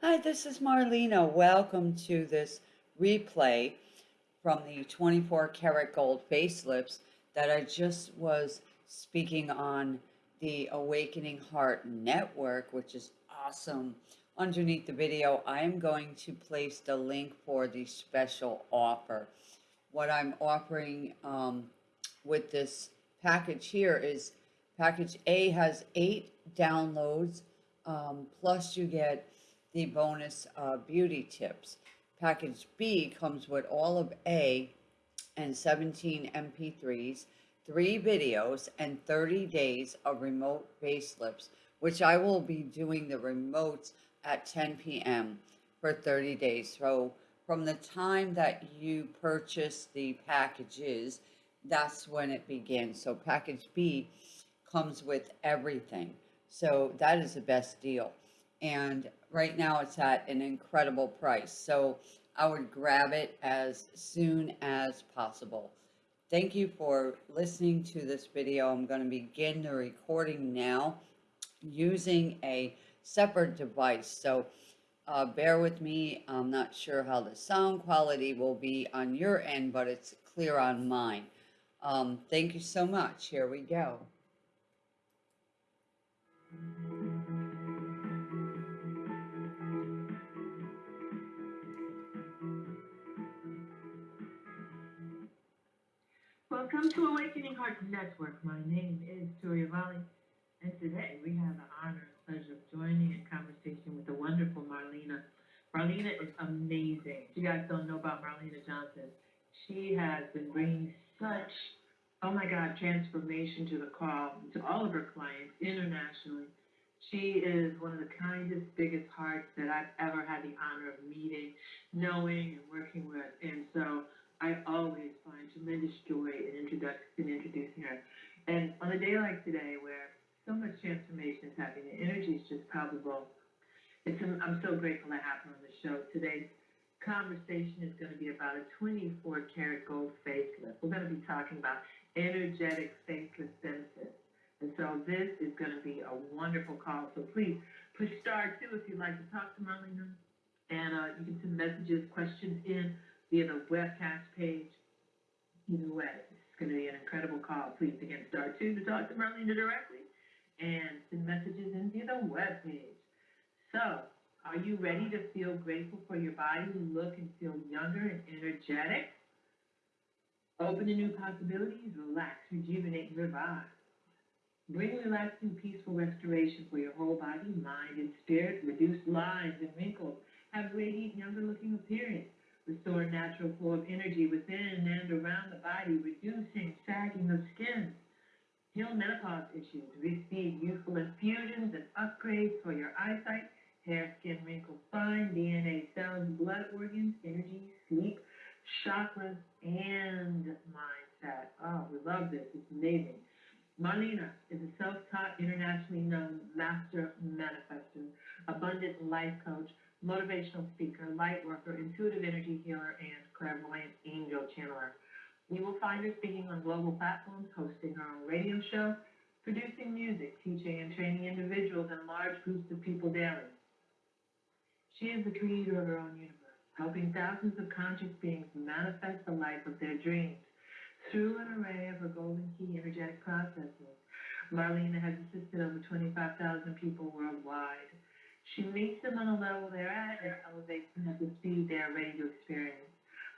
Hi, this is Marlena. Welcome to this replay from the 24 karat gold facelifts that I just was speaking on the Awakening Heart Network, which is awesome. Underneath the video, I am going to place the link for the special offer. What I'm offering um, with this package here is package A has eight downloads, um, plus you get the bonus uh, beauty tips. Package B comes with all of A and 17 MP3s, three videos, and 30 days of remote facelifts, which I will be doing the remotes at 10 p.m. for 30 days. So from the time that you purchase the packages, that's when it begins. So package B comes with everything. So that is the best deal and right now it's at an incredible price. So I would grab it as soon as possible. Thank you for listening to this video. I'm going to begin the recording now using a separate device. So uh, bear with me. I'm not sure how the sound quality will be on your end, but it's clear on mine. Um, thank you so much. Here we go. Welcome to Awakening Heart Network. My name is Toria Valley, and today we have the honor and pleasure of joining in conversation with the wonderful Marlena. Marlena is amazing. If you guys don't know about Marlena Johnson, she has been bringing such, oh my God, transformation to the call, to all of her clients internationally. She is one of the kindest, biggest hearts that I've ever had the honor of meeting, knowing, and working with. And so I always find tremendous joy in, introdu- in introducing her. And on a day like today, where so much transformation is happening, the energy is just palpable. It's, I'm so grateful to have her on the show. Today's conversation is going to be about a 24 karat gold facelift. We're going to be talking about energetic facelift benefits. And so this is going to be a wonderful call. So please push star two if you'd like to talk to Marlena. And uh, you can send messages, questions in via the webcast page. Either way, it's going to be an incredible call. Please, again, star two to talk to Marlena directly and send messages in via the web page. So, are you ready to feel grateful for your body, look and feel younger and energetic? Open to new possibilities, relax, rejuvenate, and revive. Bring relaxing, peaceful restoration for your whole body, mind, and spirit. Reduce lines and wrinkles. Have radiant, younger looking appearance restore natural flow of energy within and around the body, reducing sagging of skin, heal menopause issues, receive useful infusions and upgrades for your eyesight, hair, skin, wrinkles, spine, DNA, cells, blood organs, energy, sleep, chakras, and mindset. Oh, we love this. It's amazing. Marlena is a self-taught, internationally known master manifester, abundant life coach, motivational speaker, light worker, intuitive energy healer, and clairvoyant angel channeler. You will find her speaking on global platforms, hosting her own radio show, producing music, teaching and training individuals and large groups of people daily. She is the creator of her own universe, helping thousands of conscious beings manifest the life of their dreams through an array of her golden key energetic processes. Marlena has assisted over 25,000 people worldwide. She meets them on the level they're at and elevates them at the speed they are ready to experience.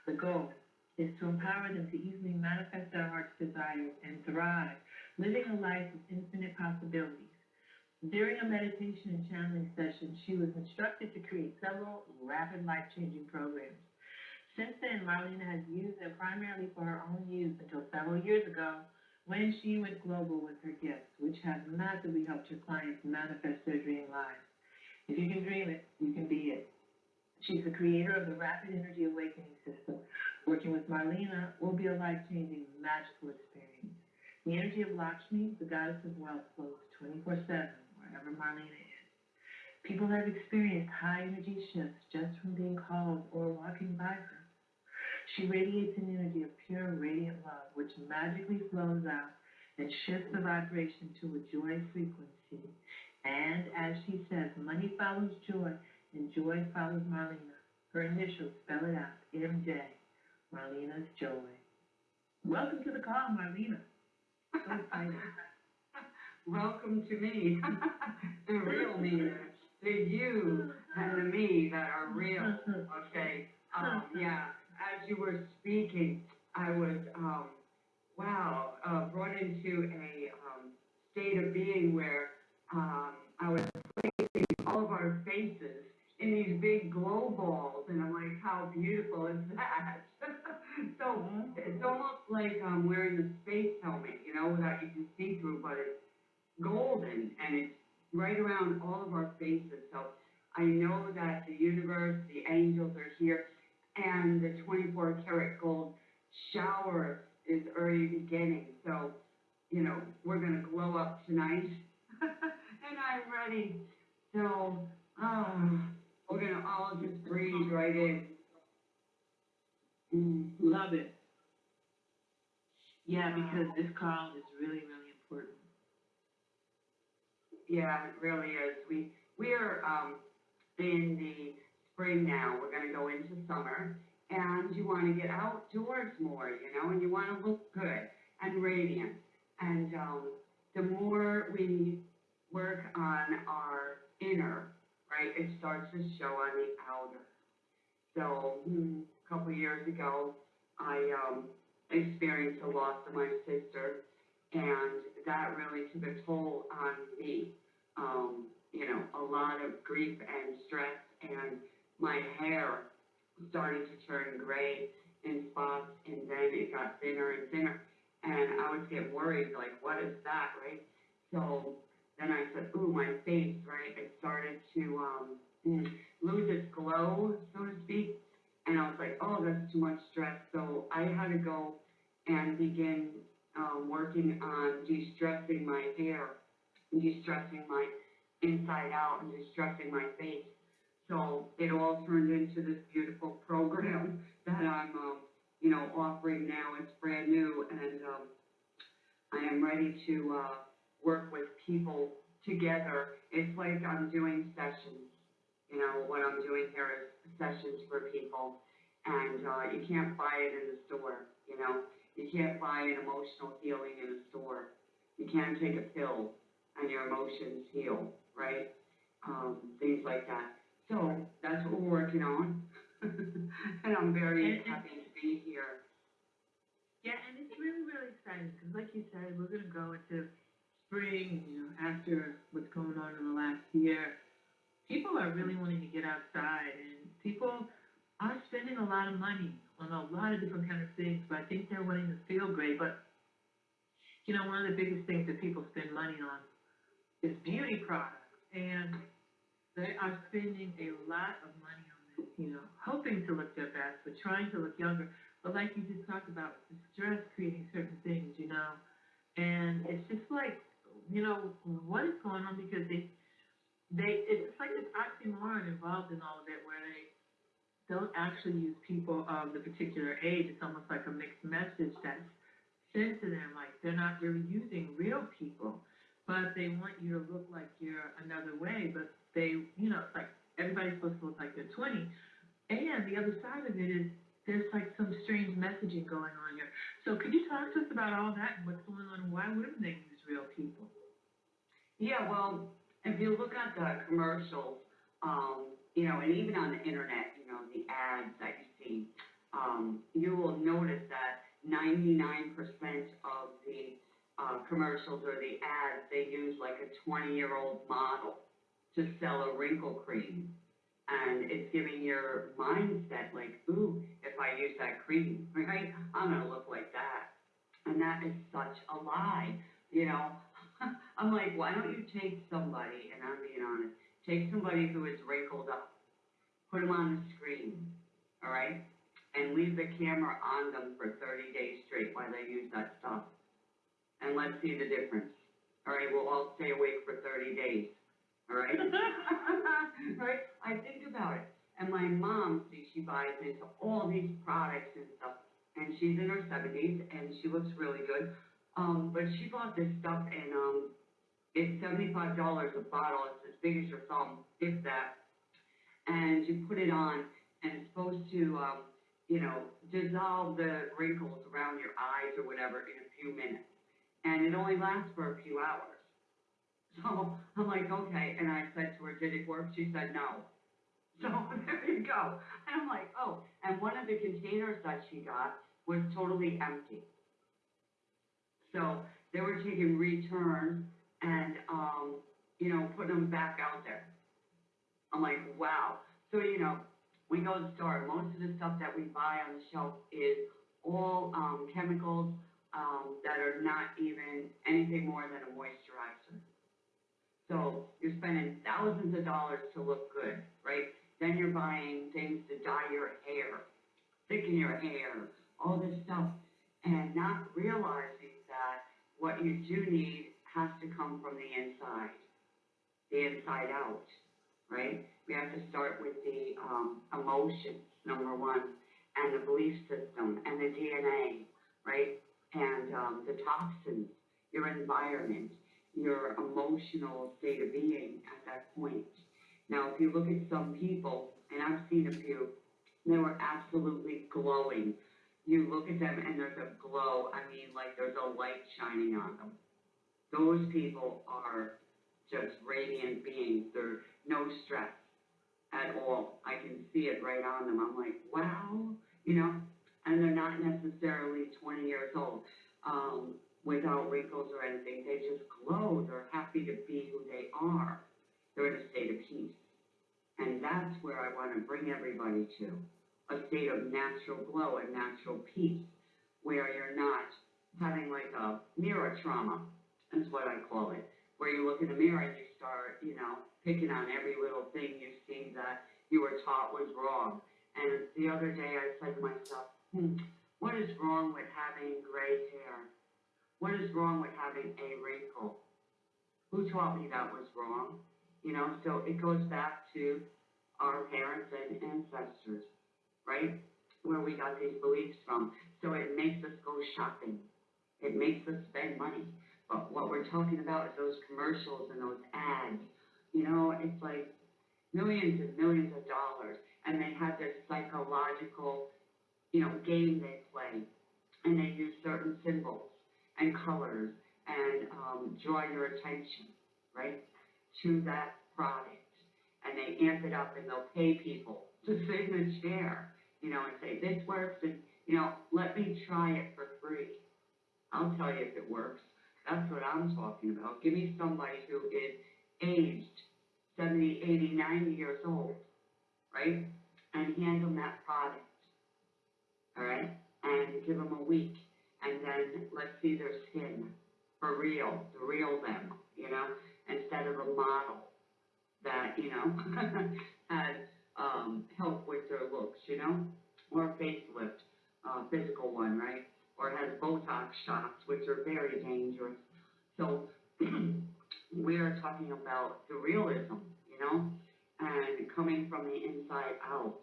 The goal is to empower them to easily manifest their heart's desires and thrive, living a life of infinite possibilities. During a meditation and channeling session, she was instructed to create several rapid life-changing programs. Since then, Marlena has used them primarily for her own use until several years ago when she went global with her gifts, which has massively helped her clients manifest their dream lives. If you can dream it, you can be it. She's the creator of the Rapid Energy Awakening System. Working with Marlena will be a life-changing, magical experience. The energy of Lakshmi, the goddess of wealth, flows 24-7 wherever Marlena is. People have experienced high energy shifts just from being called or walking by her. She radiates an energy of pure, radiant love, which magically flows out and shifts the vibration to a joy frequency and as she says, money follows joy, and Joy follows Marlena. Her initials spell it out, MJ, Marlena's Joy. Welcome to the call, Marlena. So. Welcome to me, the real me, the you and the me that are real, okay? Um, yeah, as you were speaking, I was, um, wow, uh, brought into a, um, state of being where, um, I was placing all of our faces in these big glow balls, and I'm like, how beautiful is that? So, it's almost like, um, wearing a space helmet, you know, that you can see through, but it's golden and it's right around all of our faces. So I know that the universe, the angels are here and the twenty-four karat gold shower is already beginning. So, you know, we're gonna glow up tonight and I'm ready. So, um, we're gonna all just breathe right in. Mm. Love it. Yeah, because this call is really, really important. Yeah, it really is. We, we are, um, in the spring now, we're gonna go into summer, and you wanna get outdoors more, you know, and you wanna look good and radiant. And, um, the more we work on our inner, right, it starts to show on the outer. So, hmm, a couple years ago, I, um, experienced the loss of my sister, and that really took a toll on me um, you know, a lot of grief and stress, and my hair started to turn gray in spots, and then it got thinner and thinner, and I was getting worried, like, what is that, right? So then I said, ooh, my face, right? It started to um, lose its glow, so to speak, and I was like, oh, that's too much stress. So I had to go and begin um, working on de-stressing my hair de-stressing my inside out and de-stressing my face. So it all turned into this beautiful program that I'm, um, you know, offering now. It's brand new and, um, I am ready to, uh, work with people together. It's like I'm doing sessions. You know, what I'm doing here is sessions for people. And, uh, you can't buy it in the store, you know? You can't buy an emotional healing in a store. You can't take a pill and your emotions heal, right? Um, things like that. So that's what we're working on. and I'm very And- happy to be here. Yeah, and it's really, really exciting, because like you said, we're gonna go into spring, you know, after what's going on in the last year. People are really wanting to get outside, and people are spending a lot of money on a lot of different kind of things, but I think they're wanting to feel great, but, you know, one of the biggest things that people spend money on is beauty products, and they are spending a lot of money on this, you know, hoping to look their best, but trying to look younger. But like you just talked about, stress creating certain things, you know, and it's just like, you know, what is going on because they, they, it's like this oxymoron involved in all of that where they don't actually use people of the particular age. It's almost like a mixed message that's sent to them, like they're not really using real people, but they want you to look like you're another way, but they, you know, it's like everybody's supposed to look like they're 20. And the other side of it is there's like some strange messaging going on here. So could you talk to us about all that and what's going on and why wouldn't they use real people? Yeah, well, if you look at the commercials, um, you know, and even on the internet, you know, the ads that you see, um, you will notice that ninety-nine percent of the, uh, commercials or the ads, they use like a twenty-year-old model to sell a wrinkle cream. And it's giving your mindset like, ooh, if I use that cream, right, I'm gonna look like that. And that is such a lie, you know? I'm like, why don't you take somebody, and I'm being honest, take somebody who is wrinkled up, put them on the screen, all right? And leave the camera on them for thirty days straight while they use that stuff. And let's see the difference. All right, we'll all stay awake for thirty days, all right? Right? I think about it. And my mom, see, she buys into all these products and stuff, and she's in her seventies, and she looks really good. Um, but she bought this stuff and, um, it's seventy-five dollars a bottle, it's as big as your thumb, if that. and you put it on, and it's supposed to, um, you know, dissolve the wrinkles around your eyes or whatever in a few minutes. And it only lasts for a few hours. So I'm like, okay, and I said to her, did it work? She said, no. So there you go. And I'm like, oh, and one of the containers that she got was totally empty. So they were taking returns and, um, you know, putting them back out there. I'm like, wow. So, you know, we go to the store, most of the stuff that we buy on the shelf is all, um, chemicals, um, that are not even anything more than a moisturizer. So you're spending thousands of dollars to look good, right? Then you're buying things to dye your hair, thicken your hair, all this stuff, and not realizing that what you do need has to come from the inside, the inside out, right? We have to start with the, um, emotions, number one, and the belief system, and the DNA, right? And, um, the toxins, your environment, your emotional state of being at that point. Now, if you look at some people, and I've seen a few, they were absolutely glowing. You look at them and there's a glow, I mean, like there's a light shining on them. Those people are just radiant beings, they're no stress at all. I can see it right on them, I'm like, wow, you know? And they're not necessarily twenty years old, um, without wrinkles or anything, they just glow, they're happy to be who they are. They're in a state of peace. And that's where I wanna bring everybody to, a state of natural glow and natural peace, where you're not having like a mirror trauma, is what I call it, where you look in the mirror and you start, you know, picking on every little thing you see that you were taught was wrong. And the other day I said to myself, hmm, what is wrong with having gray hair? What is wrong with having a wrinkle? Who taught me that was wrong? You know, so it goes back to our parents and ancestors, right? Where we got these beliefs from. So it makes us go shopping. It makes us spend money. But what we're talking about is those commercials and those ads. You know, it's like millions and millions of dollars. And they have their psychological, you know, game they play. And they use certain symbols and colors and um, draw your attention, right, to that product. And they amp it up and they'll pay people to sit in a chair, you know, and say, this works and, you know, let me try it for free. I'll tell you if it works. That's what I'm talking about. Give me somebody who is aged 70, 80, 90 years old, right? And hand them that product, all right? And give them a week and then let's see their skin for real, the real them, you know, instead of a model that, you know, has, um, help with their looks, you know, or facelift, uh, physical one, right? Or has Botox shots, which are very dangerous. So, we are talking about the realism, you know, and coming from the inside out,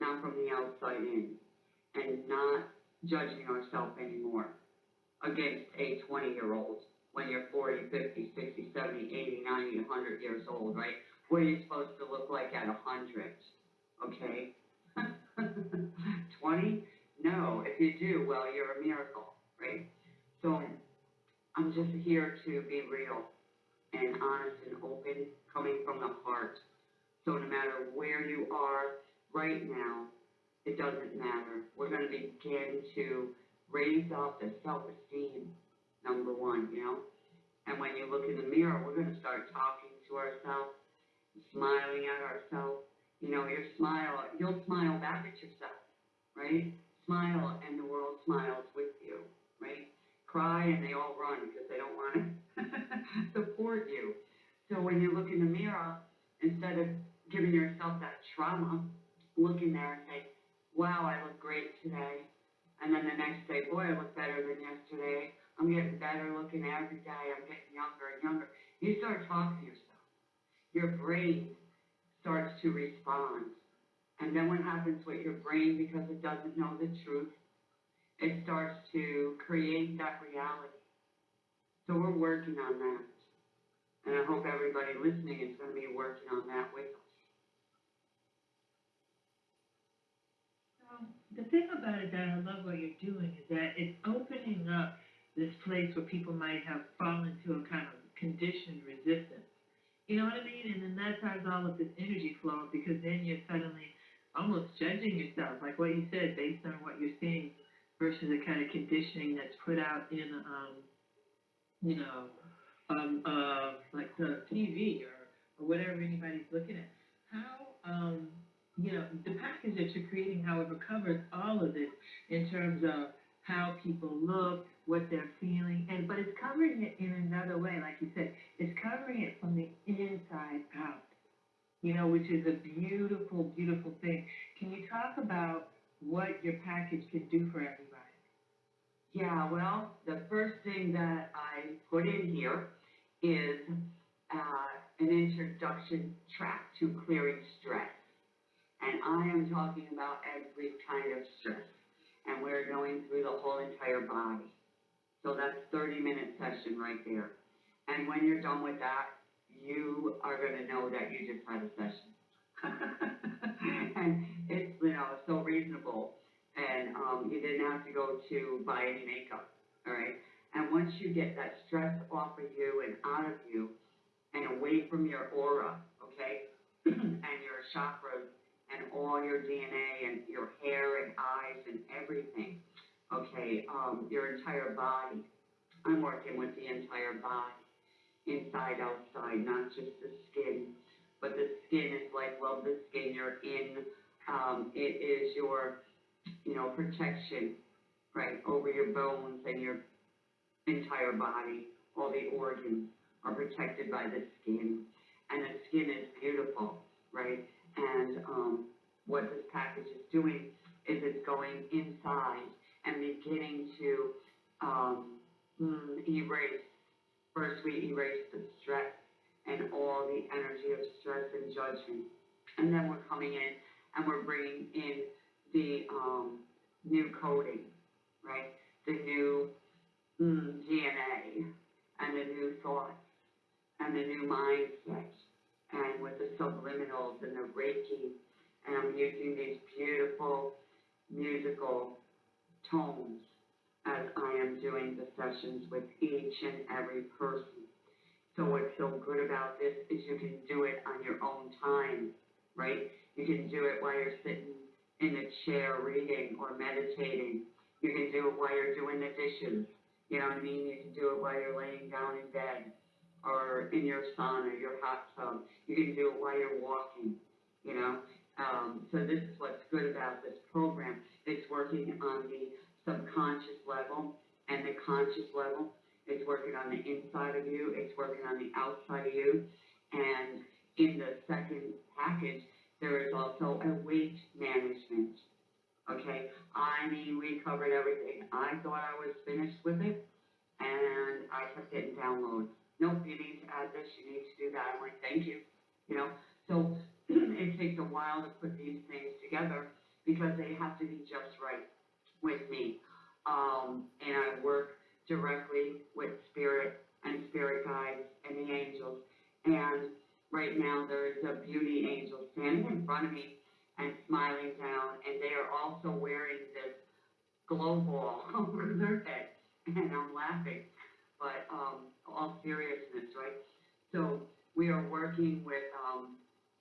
not from the outside in, and not judging ourselves anymore against a twenty-year-old when you're 40, 50, 60, 70, 80, 90, 100 years old, right? What are you supposed to look like at a hundred, okay? Twenty? No, if you do, well, you're a miracle, right? So, I'm just here to be real and honest and open, coming from the heart. So no matter where you are right now, it doesn't matter. We're gonna begin to raise up the self-esteem, number one, you know? And when you look in the mirror, we're gonna start talking to ourselves, smiling at ourselves. You know, your smile, you'll smile back at yourself, right? Smile and the world smiles with you, right? Cry and they all run because they don't wanna support you. So when you look in the mirror, instead of giving yourself that trauma, look in there and say, wow, I look great today. And then the next day, boy, I look better than yesterday. I'm getting better looking every day. I'm getting younger and younger. You start talking to yourself your brain starts to respond. And then what happens with your brain, because it doesn't know the truth, it starts to create that reality. So we're working on that. And I hope everybody listening is going to be working on that with us. Um, the thing about it that I love what you're doing is that it's opening up this place where people might have fallen to a kind of conditioned resistance. You know what I mean? And then that's how all of this energy flow because then you're suddenly almost judging yourself, like what you said, based on what you're seeing versus the kind of conditioning that's put out in, um, you know, um, uh, like the TV or, or whatever anybody's looking at. How, um, you know, the package that you're creating, however, covers all of this in terms of how people look, what they're feeling, and but it's covering it in another way, like you said, it's covering it from the inside out. You know, which is a beautiful, beautiful thing. Can you talk about what your package can do for everybody? Yeah, well, the first thing that I put in here is, uh, an introduction track to clearing stress. And I am talking about every kind of stress, and we're going through the whole entire body. So that's thirty minute session right there. And when you're done with that, you are gonna know that you just had a session. And it's, you know, so reasonable, and, um, you didn't have to go to buy any makeup, all right? And once you get that stress off of you and out of you, and away from your aura, okay? And your chakras, and all your DNA, and your hair and eyes and everything, okay? Um, your entire body. I'm working with the entire body, inside, outside, not just the skin. But the skin is like, well, the skin you're in, um, it is your, you know, protection, right, over your bones and your entire body, all the organs are protected by the skin. And the skin is beautiful, right? And, um, what this package is doing is it's going inside and beginning to, um, mm, erase. First, we erase the stress and all the energy of stress and judgment. And then we're coming in and we're bringing in the, um, new coding, right? The new, mm, DNA and the new thoughts and the new mindset and with the subliminals and the Reiki. And I'm using these beautiful musical tones as I am doing the sessions with each and every person. So what's so good about this is you can do it on your own time, right? You can do it while you're sitting in a chair reading or meditating. You can do it while you're doing the dishes. You know what I mean? You can do it while you're laying down in bed or in your sauna, your hot tub. You can do it while you're walking, you know? Um, so this is what's good about this program. It's working on the subconscious level and the conscious level. It's working on the inside of you, it's working on the outside of you. And in the second package, there is also a weight management. Okay, I mean, we covered everything. I thought I was finished with it, and I kept getting downloads. Nope, you need to add this, you need to do that. I'm like, thank you, you know? So it takes a while to put these things together because they have to be just right with me. Um, and I work directly with spirit and spirit guides and the angels. And right now there is a beauty angel standing in front of me and smiling down, and they are also wearing this glow ball over their head, and I'm laughing, but um, all seriousness, right? So we are working with um,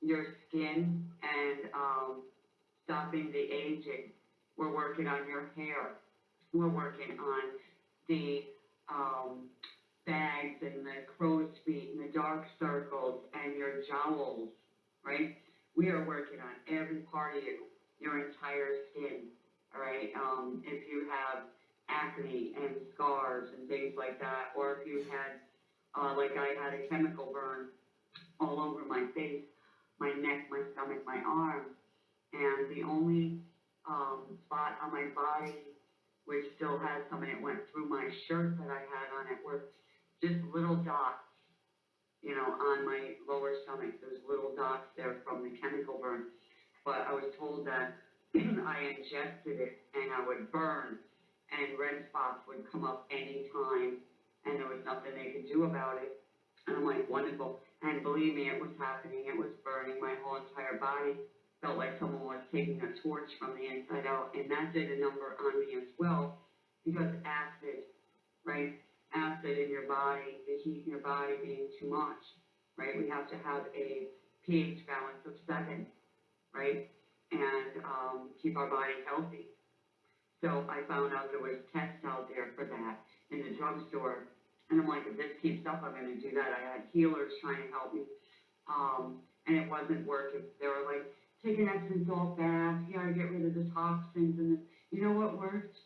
your skin and um, stopping the aging. We're working on your hair. We're working on the um, bags and the crow's feet and the dark circles and your jowls, right? We are working on every part of you, your entire skin, all right? Um, if you have acne and scars and things like that, or if you had, uh, like I had a chemical burn all over my face, my neck, my stomach, my arms, and the only, um, spot on my body which still had some, and it went through my shirt that I had on it, were just little dots, you know, on my lower stomach, there's little dots there from the chemical burn. But I was told that I ingested it and I would burn, and red spots would come up anytime, and there was nothing they could do about it. And I'm like, wonderful, and believe me, it was happening, it was burning my whole entire body, felt like someone was taking a torch from the inside out, and that did a number on me as well, because acid, right? Acid in your body, the heat in your body being too much, right? We have to have a pH balance of seven, right? And, um, keep our body healthy. So I found out there was tests out there for that in the drugstore, and I'm like, if this keeps up, I'm gonna do that. I had healers trying to help me, um, and it wasn't working. They were like, take an Epsom salt bath, you gotta get rid of the toxins, and the, you know what worked?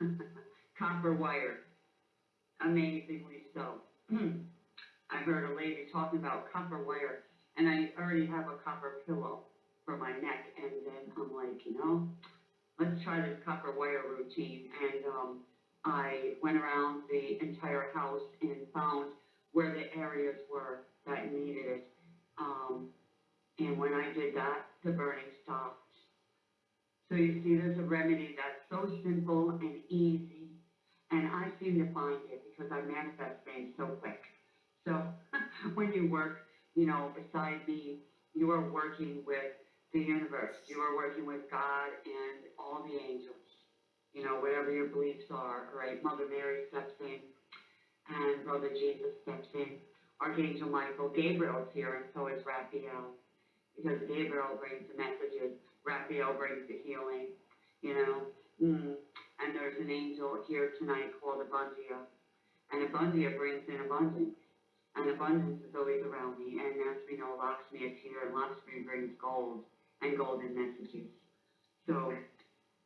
Copper wire, amazingly so. I heard a lady talking about copper wire, and I already have a copper pillow for my neck, and then I'm like, you know, let's try this copper wire routine, and, um, I went around the entire house and found where the areas were that needed it. Um, and when I did that, the burning stopped. So you see, there's a remedy that's so simple and easy, and I seem to find it because I manifest things so quick. So when you work, you know, beside me, you are working with the universe, you are working with God and all the angels, you know, whatever your beliefs are, right? Mother Mary steps in, and Brother Jesus steps in. Archangel Michael, Gabriel's here, and so is Raphael because Gabriel brings the messages, Raphael brings the healing, you know. Mm. And there's an angel here tonight called Abundia, and Abundia brings in abundance, and abundance is always around me. And as we know, Lakshmi is here, and Lakshmi brings gold and golden messages. So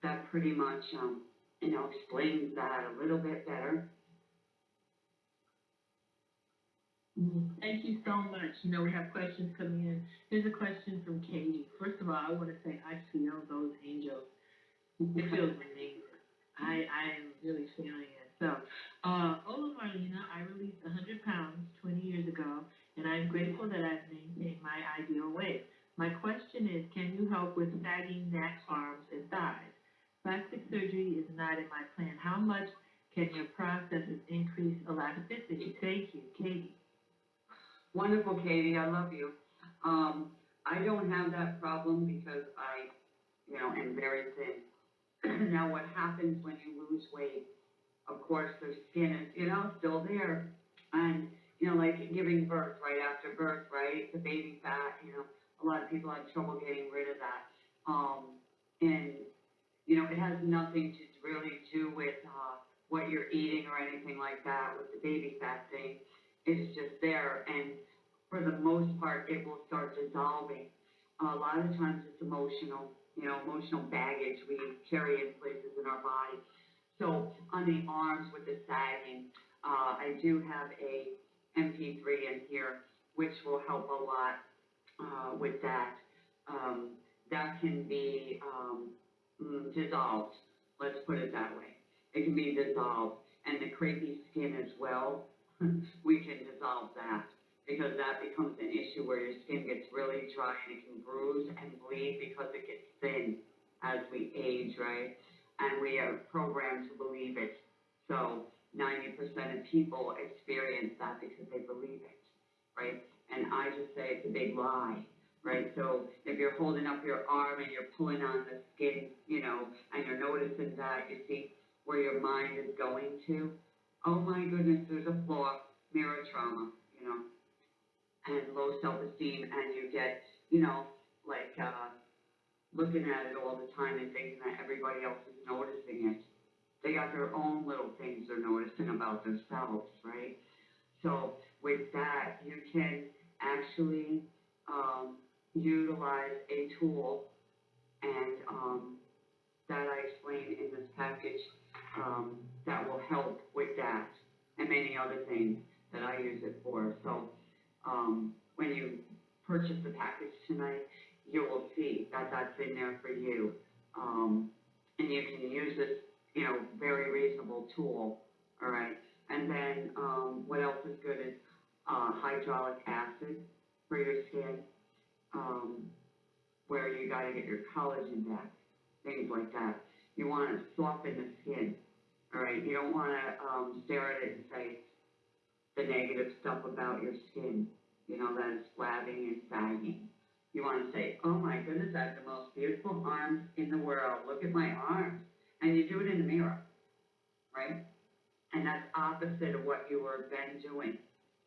that pretty much, um, you know, explains that a little bit better. Thank you so much. You know, we have questions coming in. Here's a question from Katie. First of all, I wanna say I feel those angels. It feels amazing. I, I am really feeling it. So, uh, Ola Marlena, I released hundred pounds twenty years ago, and I'm grateful that I've maintained my ideal weight. My question is, can you help with sagging neck, arms, not in my plan. How much can your processes increase elasticity? Thank you, Katie. Wonderful, Katie, I love you. Um, I don't have that problem because I, you know, am very thin. now, what happens when you lose weight? Of course, the skin is, you know, still there. And, you know, like giving birth, right after birth, right? The baby fat, you know, a lot of people have trouble getting rid of that. Um, and, you know, it has nothing to really do with, uh, what you're eating or anything like that with the baby fat thing. It's just there, and for the most part, it will start dissolving. A lot of times it's emotional, you know, emotional baggage we carry in places in our body. So on the arms with the sagging, uh, I do have a MP3 in here, which will help a lot, uh, with that. Um, that can be, um, mm, dissolved, let's put it that way. It can be dissolved, and the crepey skin as well, we can dissolve that because that becomes an issue where your skin gets really dry and it can bruise and bleed because it gets thin as we age, right? And we are programmed to believe it. So ninety percent of people experience that because they believe it, right? And I just say it's a big lie, right? So if you're holding up your arm and you're pulling on the skin, you know, and you're noticing that, you see where your mind is going to, oh my goodness, there's a flaw, mirror trauma, you know, and low self-esteem, and you get, you know, like, uh, looking at it all the time and thinking that everybody else is noticing it. They got their own little things they're noticing about themselves, right? So with that, you can actually, um, utilize a tool, and, um, that I explain in this package, um, that will help with that and many other things that I use it for. So, um, when you purchase the package tonight, you will see that that's in there for you. Um, and you can use this, you know, very reasonable tool, all right? And then, um, what else is good is, uh, hydraulic acid for your skin, um, where you gotta get your collagen back, things like that. You wanna soften the skin, all right? You don't wanna, um, stare at it and say the negative stuff about your skin, you know, that it's flabbing and sagging. You wanna say, oh my goodness, I have the most beautiful arms in the world, look at my arms. And you do it in the mirror, right? And that's opposite of what you were then doing,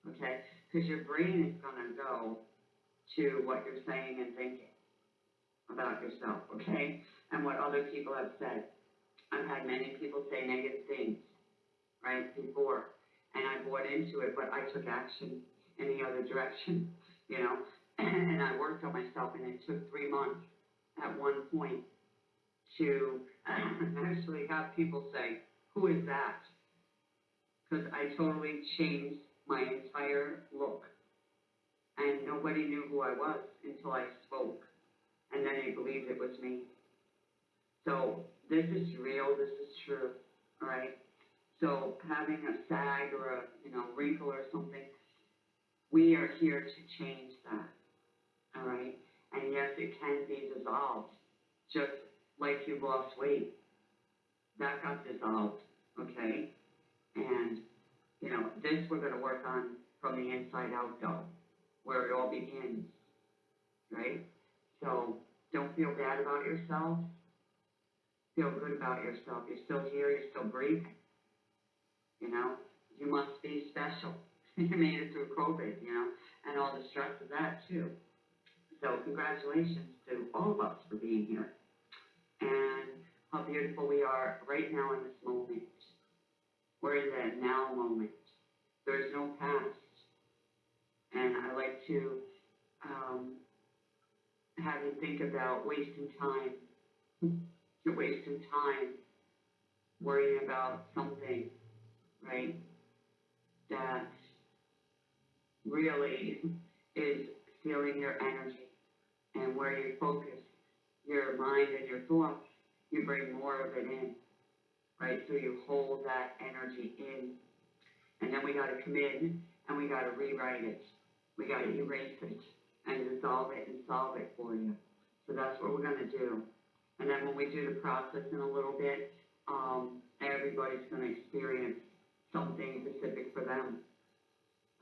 okay? Cause your brain is gonna go to what you're saying and thinking about yourself, okay? And what other people have said. I've had many people say negative things, right, before, and I bought into it, but I took action in the other direction, you know? And I worked on myself, and it took three months at one point to actually have people say, who is that? Because I totally changed my entire look. And nobody knew who I was until I spoke, and then they believed it was me. So this is real, this is true, all right? So having a sag or a, you know, wrinkle or something, we are here to change that, all right? And yes, it can be dissolved, just like you lost weight. That got dissolved, okay? And, you know, this we're gonna work on from the inside out though, where it all begins, right? So, don't feel bad about yourself. Feel good about yourself. You're still here, you're still breathing. You know, you must be special. you made it through COVID, you know, and all the stress of that too. So congratulations to all of us for being here. And how beautiful we are right now in this moment. We're in the now moment. There's no past. And I like to, um, have you think about wasting time. You're wasting time worrying about something, right? That really is stealing your energy and where you focus your mind and your thoughts, you bring more of it in, right? So you hold that energy in. And then we gotta come in and we gotta rewrite it. We gotta erase it and dissolve it and solve it for you. So that's what we're gonna do. And then when we do the process in a little bit, um, everybody's gonna experience something specific for them.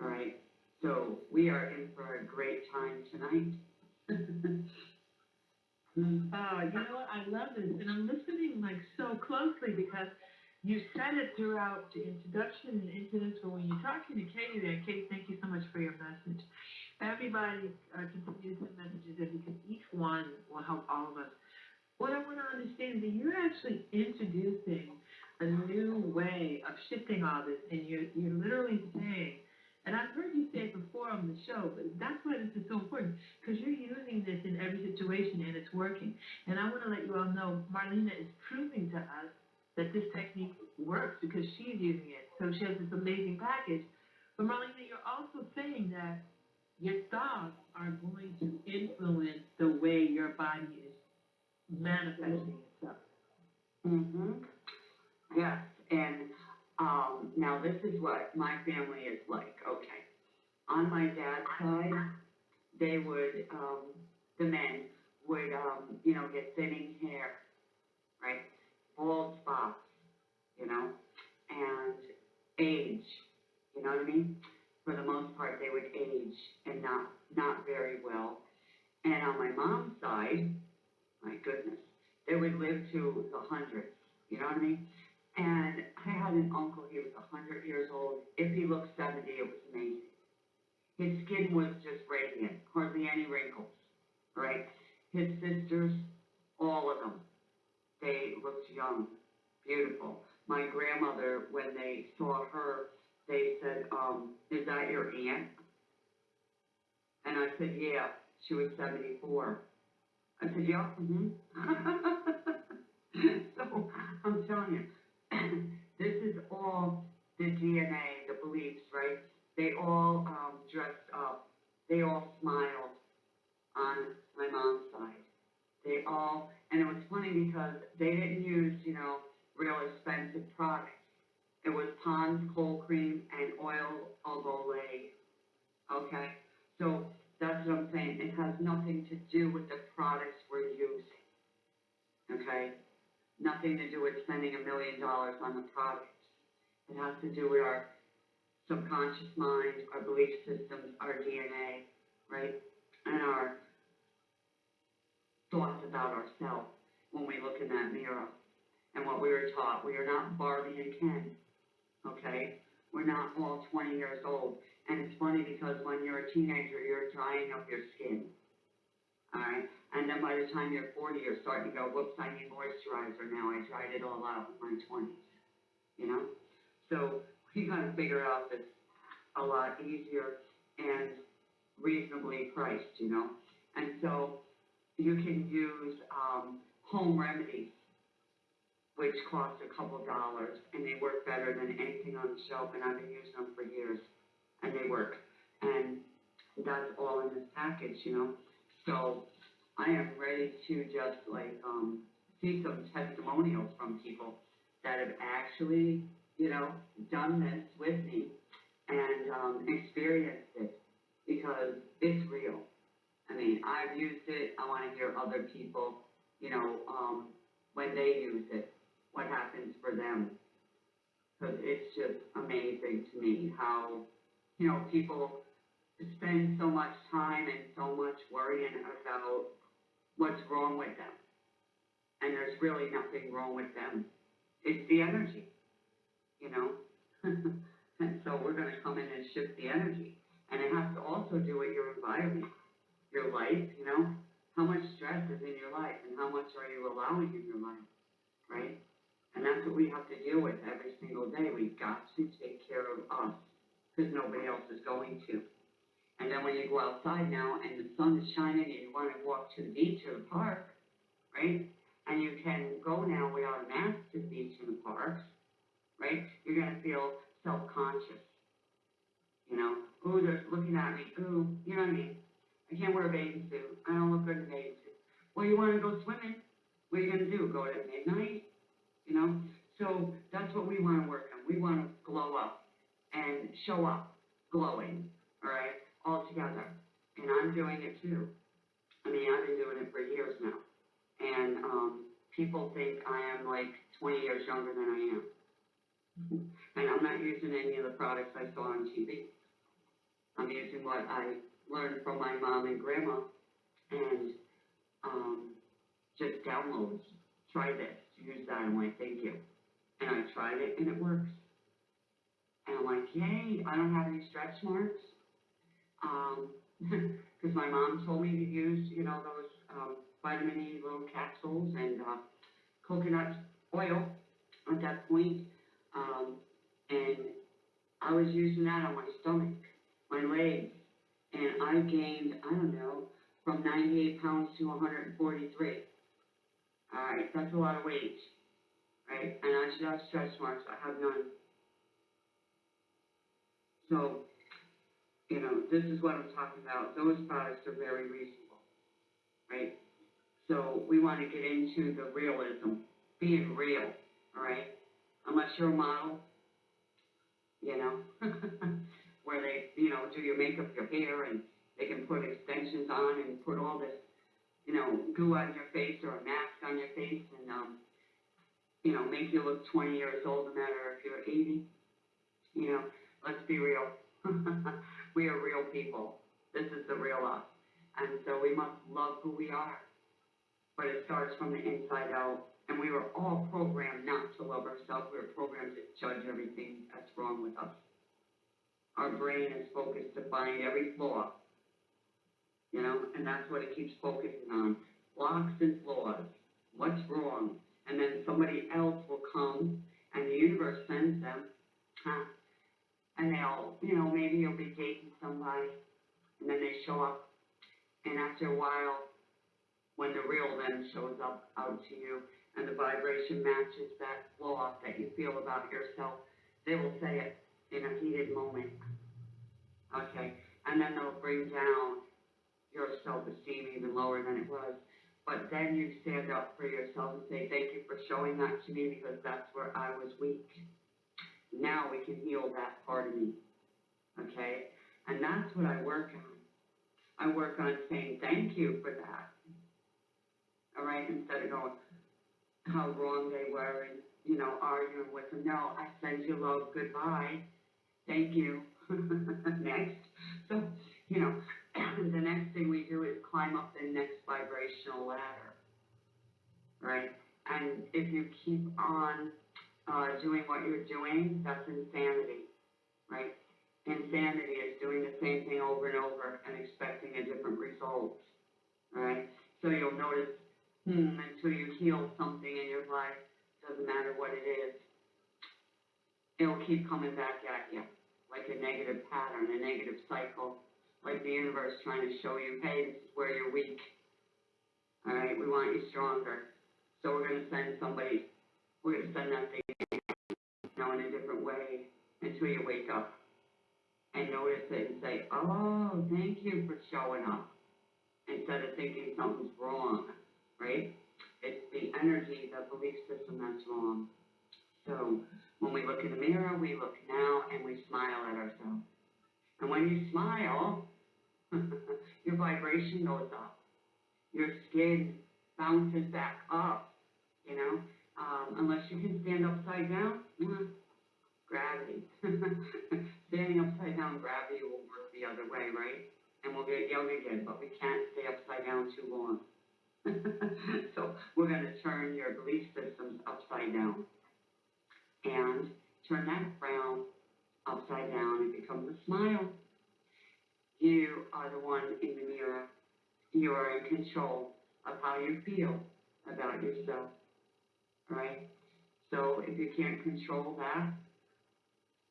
All right, so we are in for a great time tonight. Oh, you know what, I love this, and I'm listening like so closely because you said it throughout the introduction and this, but when you're talking to Katie there, Katie, thank you so much for your message. Everybody, uh, to send messages in because each one will help all of us. What I wanna understand is that you're actually introducing a new way of shifting all this, and you're, you're literally saying, and I've heard you say it before on the show, but that's why this is so important, because you're using this in every situation and it's working. And I want to let you all know, Marlena is proving to us that this technique works because she's using it. So she has this amazing package. But Marlena, you're also saying that your thoughts are going to influence the way your body is manifesting itself. Mm-hmm. Yes, and, um, now this is what my family is like, okay. On my dad's side, they would, um, the men would, um, you know, get thinning hair, right? Bald spots, you know, and age, you know what I mean? For the most part, they would age and not, not very well. And on my mom's side, my goodness, they would live to the hundreds, you know what I mean? And I had an uncle, he was a hundred years old. If he looked seventy, it was amazing. His skin was just radiant, hardly any wrinkles, right? His sisters, all of them, they looked young, beautiful. My grandmother, when they saw her, they said, um, is that your aunt? And I said, yeah, she was seventy-four. I said, yeah, mm-hmm. So, I'm telling you, this is all the DNA, the beliefs, right? They all, um, dressed up, they all smiled on my mom's side. They all, and it was funny because they didn't use, you know, real expensive products. It was Pond's cold cream and oil of Olay, okay? So, that's what I'm saying, it has nothing to do with the products we're using, okay? Nothing to do with spending a million dollars on the products. It has to do with our subconscious mind, our belief systems, our DNA, right? And our thoughts about ourselves when we look in that mirror. And what we were taught, we are not Barbie and Ken, okay? We're not all twenty years old. And it's funny because when you're a teenager, you're drying up your skin. Alright, and then by the time you're forty, you're starting to go, whoops, I need moisturizer now, I dried it all out in my twenties. You know? So we gotta figure out this a lot easier and reasonably priced, you know? And so you can use, um, home remedies, which cost a couple dollars, and they work better than anything on the shelf, and I've been using them for years, and they work. And that's all in this package, you know? So I am ready to just like, um, see some testimonials from people that have actually, you know, done this with me and, um, experienced it, because it's real. I mean, I've used it, I wanna hear other people, you know, um, when they use it, what happens for them. Cause it's just amazing to me how, you know, people spend so much time and so much worrying about what's wrong with them. And there's really nothing wrong with them. It's the energy, you know? And so we're gonna come in and shift the energy. And it has to also do with your environment, your life, you know? How much stress is in your life and how much are you allowing in your life, right? And that's what we have to deal with every single day. We've got to take care of us, because nobody else is going to. And then when you go outside now and the sun is shining and you wanna walk to the beach or the park, right? And you can go now without a mask to the beach and the parks, right? You're gonna feel self-conscious. You know, ooh, they're looking at me, ooh, you know what I mean? I can't wear a bathing suit, I don't look good in a bathing suit. Well, you wanna go swimming, what are you gonna do, go at midnight? You know, so that's what we wanna work on, we wanna glow up and show up glowing, alright, all together. And I'm doing it too. I mean, I've been doing it for years now. And, um, people think I am like twenty years younger than I am. And I'm not using any of the products I saw on TV. I'm using what I learned from my mom and grandma and, um, just downloads. Try this, use that, I'm like, thank you. And I tried it and it works. And I'm like, yay, I don't have any stretch marks. Um, cause my mom told me to use, you know, those, um, vitamin E little capsules and, uh, coconut oil at that point. Um, and I was using that on my stomach, my legs, and I gained, I don't know, from ninety-eight pounds to hundred and forty-three. Alright, that's a lot of weight, right? And I should have stretch marks, I have none. So, you know, this is what I'm talking about, those products are very reasonable, right? So we wanna get into the realism, being real, alright? Unless you're a model, you know, where they, you know, do your makeup, your hair, and they can put extensions on and put all this, you know, goo on your face or a mask on your face and, um, you know, make you look twenty years old no matter if you're eighty. You know, let's be real. We are real people. This is the real us. And so we must love who we are. But it starts from the inside out. And we were all programmed not to love ourselves. We were programmed to judge everything that's wrong with us. Our brain is focused to find every flaw. You know, and that's what it keeps focusing on. Blocks and flaws. What's wrong? And then somebody else will come and the universe sends them, huh? And they'll, you know, maybe you'll be dating somebody and then they show up. And after a while, when the real them shows up out to you and the vibration matches that flaw that you feel about yourself, they will say it in a heated moment. Okay, and then they'll bring down your self-esteem even lower than it was. But then you stand up for yourself and say, thank you for showing that to me because that's where I was weak. Now we can heal that part of me. Okay? And that's what I work on. I work on saying thank you for that. All right, instead of going, how wrong they were and, you know, arguing with them. No, I send you love, goodbye, thank you, next. So, you know, the next thing we do is climb up the next vibrational ladder. Right? And if you keep on, uh, doing what you're doing, that's insanity, right? Insanity is doing the same thing over and over and expecting a different result, right? So you'll notice, hmm, until you heal something in your life, doesn't matter what it is, it'll keep coming back at you, like a negative pattern, a negative cycle, like the universe trying to show you, hey, this is where you're weak. All right, we want you stronger. So we're gonna send somebody, we're gonna send that thing, know, in a different way until you wake up and notice it and say, oh, thank you for showing up. Instead of thinking something's wrong, right? It's the energy, the belief system that's wrong. So when we look in the mirror, we look now and we smile at ourselves. And when you smile, your vibration goes up. Your skin bounces back up, you know? Um, unless you can stand upside down, mm, gravity. Standing upside down, gravity will work the other way, right? And we'll get young again, but we can't stay upside down too long. so we're gonna turn your belief systems upside down. And turn that frown upside down, and becomes a smile. You are the one in the mirror. You are in control of how you feel about yourself, right? So if you can't control that,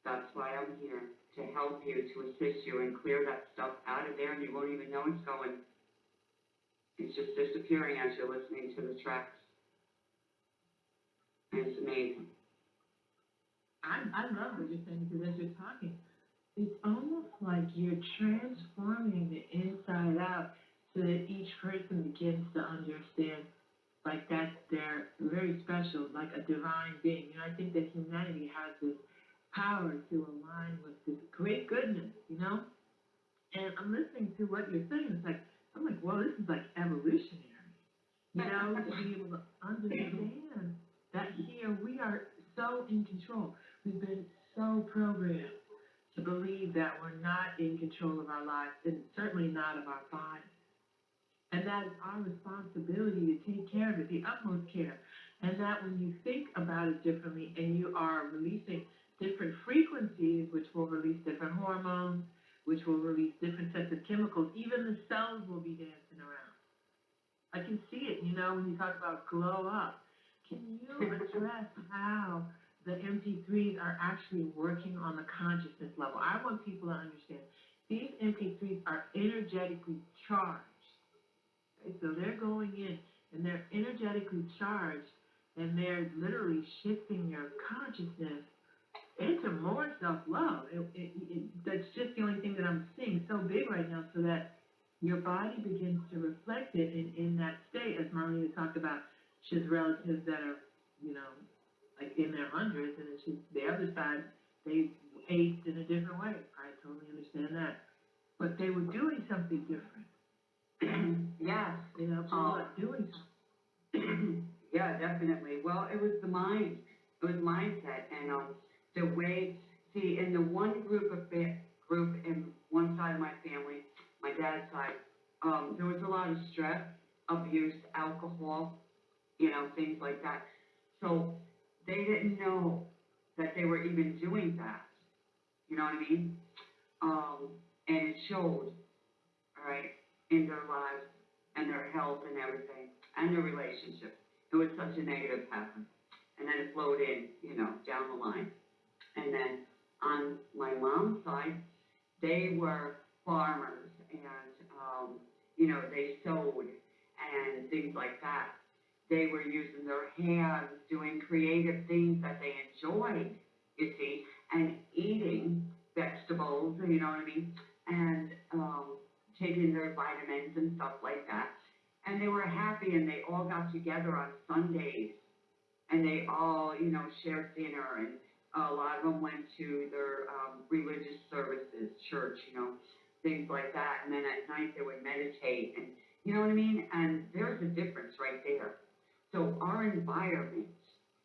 that's why I'm here, to help you, to assist you and clear that stuff out of there and you won't even know it's going. It's just disappearing as you're listening to the tracks. And it's amazing. I, I love what you're saying because as you're talking, it's almost like you're transforming the inside out so that each person begins to understand like that they're very special, like a divine being. You know, I think that humanity has this power to align with this great goodness, you know? And I'm listening to what you're saying, it's like, I'm like, well, this is like evolutionary. You know, to be able to understand that here we are so in control. We've been so programmed to believe that we're not in control of our lives and certainly not of our bodies. And that is our responsibility to take care of it, the utmost care. And that when you think about it differently and you are releasing different frequencies, which will release different hormones, which will release different sets of chemicals, even the cells will be dancing around. I can see it, you know, when you talk about glow up. Can you address how the MP3s are actually working on the consciousness level? I want people to understand these MP3s are energetically charged. Okay, so they're going in and they're energetically charged and they're literally shifting your consciousness into more self-love. That's just the only thing that I'm seeing so big right now so that your body begins to reflect it in, in that state, as Marlena talked about. She has relatives that are, you know, like in their hundreds, and it's just the other side, they aged in a different way. I totally understand that. But they were doing something different. yes, You know, people Oh. are doing something. yeah, definitely. Well, it was the mind, it was mindset, and um, the way. See, in the one group of group in one side of my family, my dad's side, um, there was a lot of stress, abuse, alcohol, you know, things like that. So they didn't know that they were even doing that. You know what I mean? Um, and it showed, all right, in their lives and their health and everything, and their relationships. It was such a negative pattern. And then it flowed in, you know, down the line. And then on my mom's side, they were farmers and, um, you know, they sewed and things like that. They were using their hands, doing creative things that they enjoyed, you see, and eating vegetables, you know what I mean? And, um, taking their vitamins and stuff like that. And they were happy and they all got together on Sundays and they all, you know, shared dinner and a lot of them went to their um, religious services, church, you know, things like that. And then at night they would meditate and, you know what I mean? And there's a difference right there. So our environment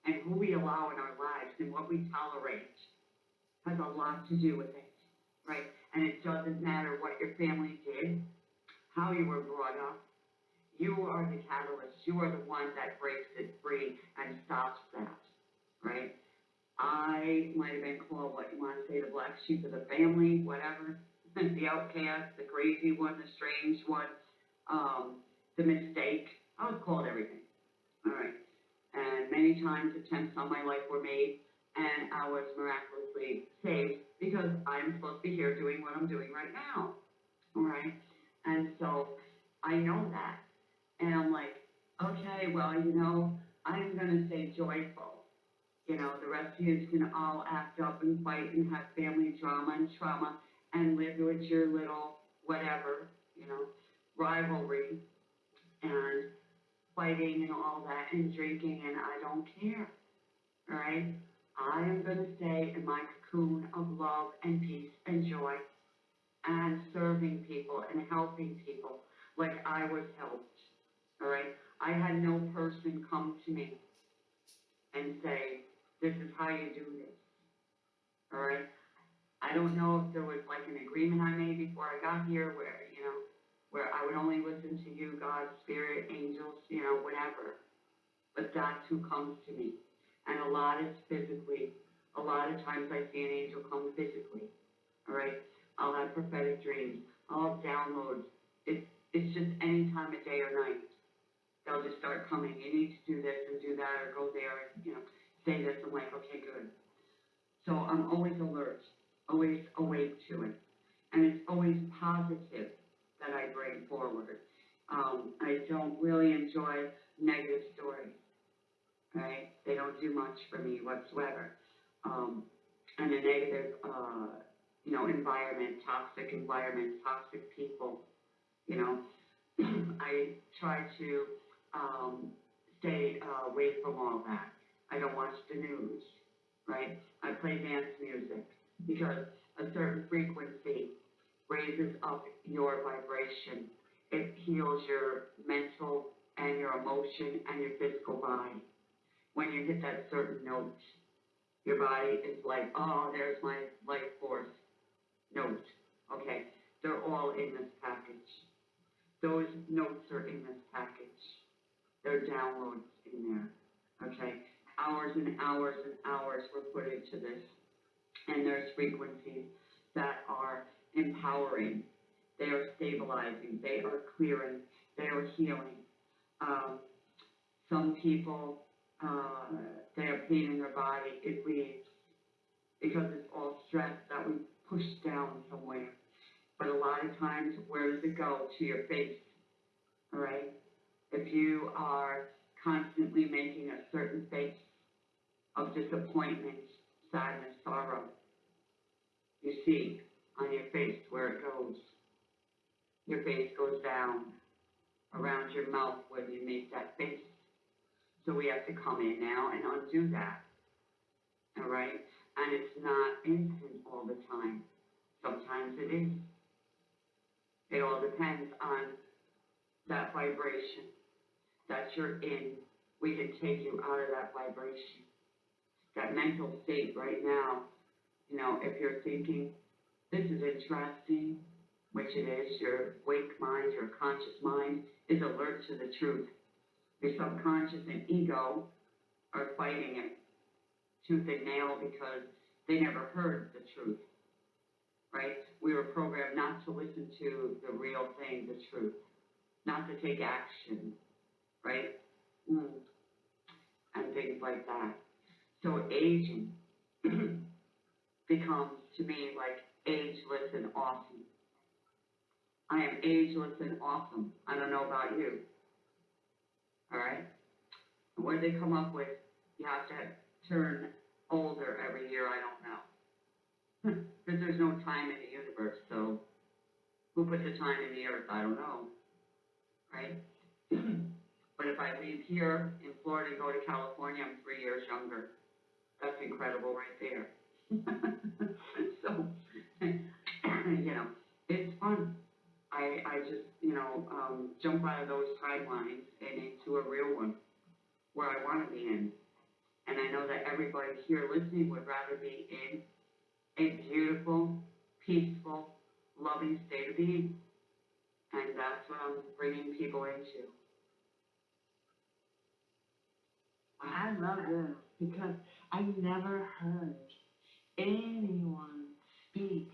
and who we allow in our lives and what we tolerate has a lot to do with it. right? And it doesn't matter what your family did, how you were brought up. You are the catalyst. You are the one that breaks it free and stops that, right? I might have been called what you want to say, the black sheep of the family, whatever, the outcast, the crazy one, the strange one, um, the mistake. I was called everything. All right. And many times attempts on my life were made, and I was miraculously saved because I'm supposed to be here doing what I'm doing right now. All right. And so I know that. And I'm like, okay, well, you know, I'm going to stay joyful. You know, the rest of you can all act up and fight and have family drama and trauma and live with your little whatever, you know, rivalry and fighting and all that and drinking and I don't care. All right? I am going to stay in my cocoon of love and peace and joy and serving people and helping people like I was helped. All right? I had no person come to me and say, this is how you do this. All right? I don't know if there was like an agreement I made before I got here where, you know, where I would only listen to you, God, Spirit, angels, you know, whatever. But that's who comes to me. And a lot is physically. A lot of times I see an angel come physically. All right? I'll have prophetic dreams. I'll have downloads. It's, it's just any time of day or night. They'll just start coming. You need to do this and do that or go there and, you know, say this. I'm like, okay, good. So I'm always alert, always awake to it. And it's always positive that I bring forward. Um, I don't really enjoy negative stories, right? They don't do much for me whatsoever. Um, and a negative, uh, you know, environment, toxic environment, toxic people, you know. I try to, um, stay, uh, away from all that. I don't watch the news, right? I play dance music because a certain frequency raises up your vibration. It heals your mental and your emotion and your physical body. When you hit that certain note, your body is like, oh, there's my life force note. Okay, they're all in this package. Those notes are in this package. There are downloads in there. Okay, hours and hours and hours were put into this. And there's frequencies that are empowering, they are stabilizing, they are clearing, they are healing. Um, some people, uh, they have pain in their body, it leaves because it's all stress that we push down somewhere. But a lot of times, where does it go? To your face, all right? If you are constantly making a certain face of disappointment, sadness, sorrow, you see on your face where it goes. Your face goes down around your mouth when you make that face. So we have to come in now and undo that. All right? And it's not instant all the time. Sometimes it is. It all depends on that vibration that you're in. We can take you out of that vibration. That mental state right now, you know, if you're thinking, this is interesting, which it is, your wake mind, your conscious mind is alert to the truth. Your subconscious and ego are fighting it tooth and nail because they never heard the truth, right? We were programmed not to listen to the real thing, the truth, not to take action, right? Mm. And things like that. So aging becomes to me like ageless and awesome. I am ageless and awesome. I don't know about you. Alright? And what did they come up with? You have to turn older every year, I don't know. Because there's no time in the universe, so who put the time in the earth? I don't know. Right? but if I leave here in Florida and go to California, I'm three years younger. That's incredible right there. so, you know, it's fun. I, I just, you know, um, jump out of those timelines and into a real one where I want to be in. And I know that everybody here listening would rather be in a beautiful, peaceful, loving state of being. And that's what I'm bringing people into. I love this because I never heard anyone speak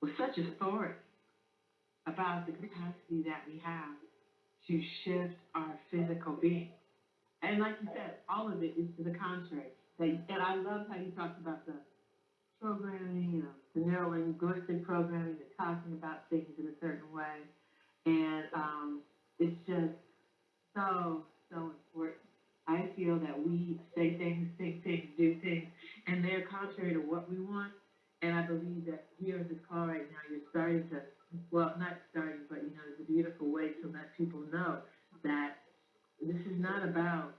with such authority about the capacity that we have to shift our physical being. And like you said, all of it is to the contrary. And I love how you talked about the programming, you know, the neurolinguistic programming, the talking about things in a certain way. And um, it's just so, so important. I feel that we say things, think things, do things, and they're contrary to what we want. And I believe that here in this call right now, you're starting to, well, not starting, but you know, it's a beautiful way to let people know that this is not about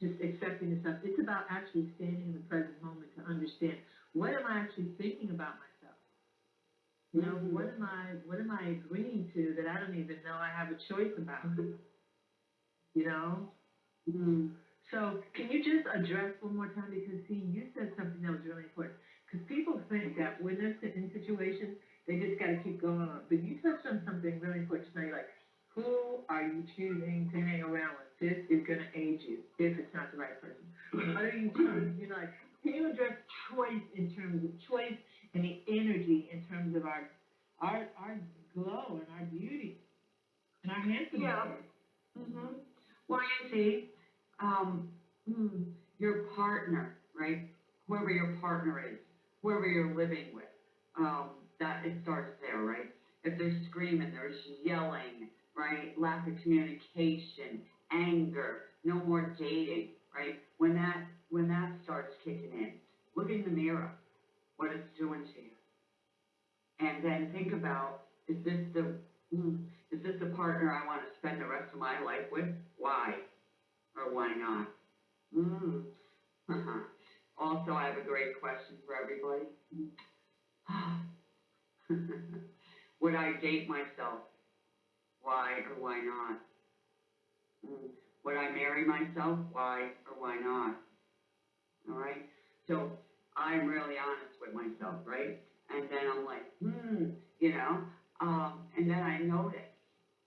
just accepting stuff. It's about actually standing in the present moment to understand what am I actually thinking about myself. You know, what am I, what am I agreeing to that I don't even know I have a choice about? You know? Mm. So can you just address one more time, because see, you said something that was really important. Because people think that when they're in situations, they just gotta keep going on. But you touched on something really important tonight, like, who are you choosing to hang around with? This is gonna age you, if it's not the right person. What are you choosing, you know, like, can you address choice in terms of choice and the energy in terms of our, our, our glow and our beauty and our handsomeness? Yeah. Mm-hmm. Well, you see, um, mm, your partner, right? Whoever your partner is, whoever you're living with, um, that it starts there, right? If they're screaming, there's yelling, right? Lack of communication, anger, no more dating, right? When that when that starts kicking in, look in the mirror, what it's doing to you, and then think about: is this the mm, is this the partner I want to spend the rest of my life with? Why? Or why not? Mm. also, I have a great question for everybody. Would I date myself? Why or why not? Would I marry myself? Why or why not? Alright? So, I'm really honest with myself, right? And then I'm like, hmm, you know? Um, and then I noticed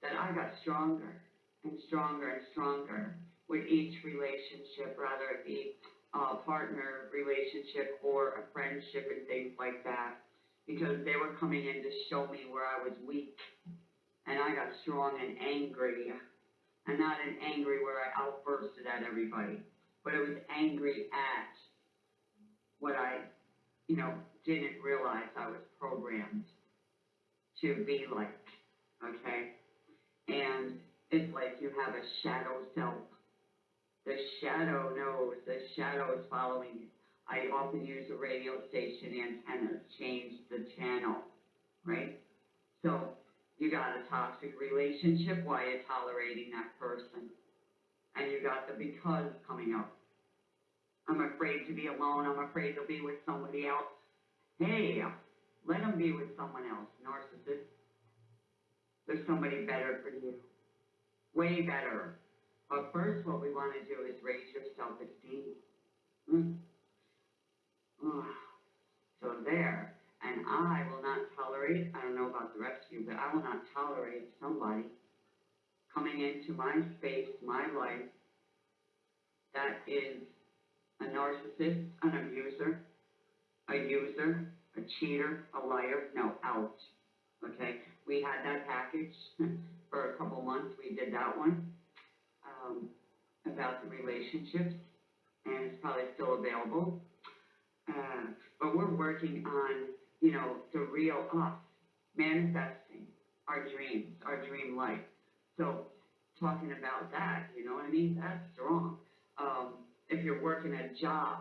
that I got stronger and stronger and stronger with each relationship, rather it be a partner relationship or a friendship and things like that, because they were coming in to show me where I was weak. And I got strong and angry, and not an angry where I outbursted at everybody, but it was angry at what I, you know, didn't realize I was programmed to be like, okay? And it's like you have a shadow self. The shadow knows, the shadow is following you. I often use a radio station antenna, change the channel, right? So, you got a toxic relationship, why you tolerating that person? And you got the because coming up. I'm afraid to be alone, I'm afraid to be with somebody else. Hey, let them be with someone else, narcissist. There's somebody better for you. Way better. But first, what we want to do is raise your self-esteem. Mm. So there, and I will not tolerate, I don't know about the rest of you, but I will not tolerate somebody coming into my space, my life, that is a narcissist, an abuser, a user, a cheater, a liar, no, out. Okay, we had that package for a couple months, we did that one, um, about the relationships, and it's probably still available. Uh, but we're working on, you know, the real us, manifesting our dreams, our dream life. So, talking about that, you know what I mean, that's strong. Um, if you're working a job,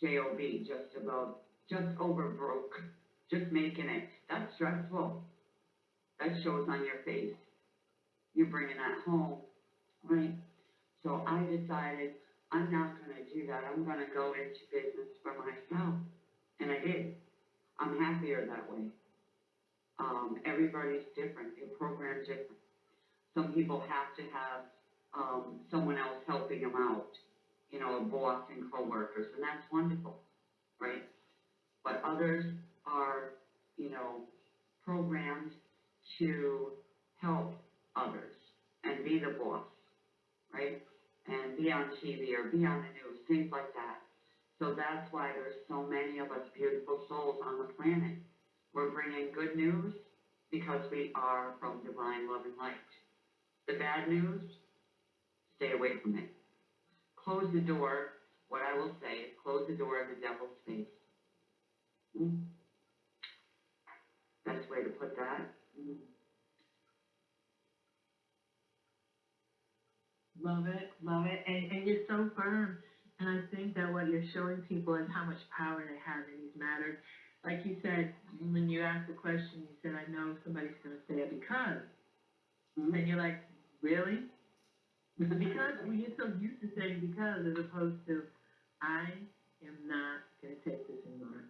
J-O-B, just above, just over broke, just making it, that's stressful. That shows on your face. You're bringing that home, right? So I decided I'm not gonna do that. I'm gonna go into business for myself. And I did. I'm happier that way. Um, everybody's different. Your program's different. Some people have to have, um, someone else helping them out. You know, a boss and coworkers, and that's wonderful, right? But others are, you know, programmed to help others and be the boss, right? And be on TV or be on the news, things like that. So that's why there's so many of us beautiful souls on the planet. We're bringing good news because we are from divine love and light. The bad news, stay away from it. Close the door, what I will say is close the door of the devil's face. Hmm? Best way to put that. Hmm. Love it, love it, and, and you're so firm. And I think that what you're showing people is how much power they have in these matters. Like you said, when you asked the question, you said, I know somebody's gonna say it because. Hmm? And you're like, really? Because we get so used to saying because as opposed to, I am not gonna take this anymore.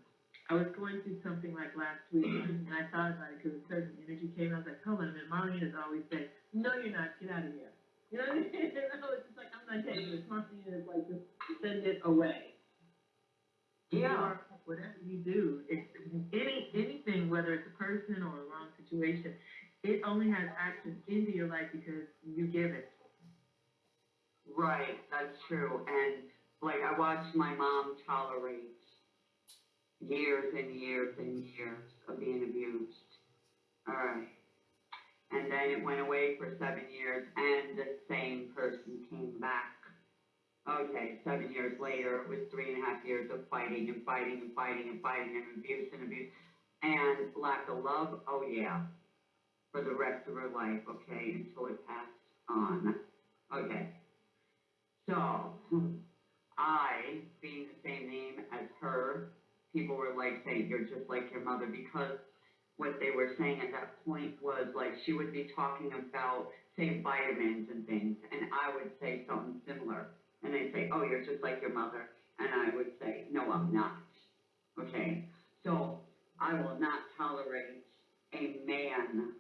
I was going through something like last week and I thought about it because a certain energy came. I was like, hold on a minute, Marlene has always said, no, you're not, get out of here. You know what I mean? And I was just like, I'm not taking this. Marlene is like, just send it away. Yeah, Or whatever you do, it's, any, anything, whether it's a person or a wrong situation, it only has access into your life because you give it. right, that's true. And like I watched my mom tolerate years and years and years of being abused. Alright. And then it went away for seven years and the same person came back. Okay, seven years later, it was three and a half years of fighting and fighting and fighting and fighting and abuse and abuse. And lack of love, oh yeah, for the rest of her life, okay, until it passed on. Okay. So, I, being the same name as her, people were like saying, you're just like your mother, because what they were saying at that point was like, she would be talking about, say, vitamins and things, and I would say something similar. And they'd say, oh, you're just like your mother, and I would say, no, I'm not. Okay? So, I will not tolerate a man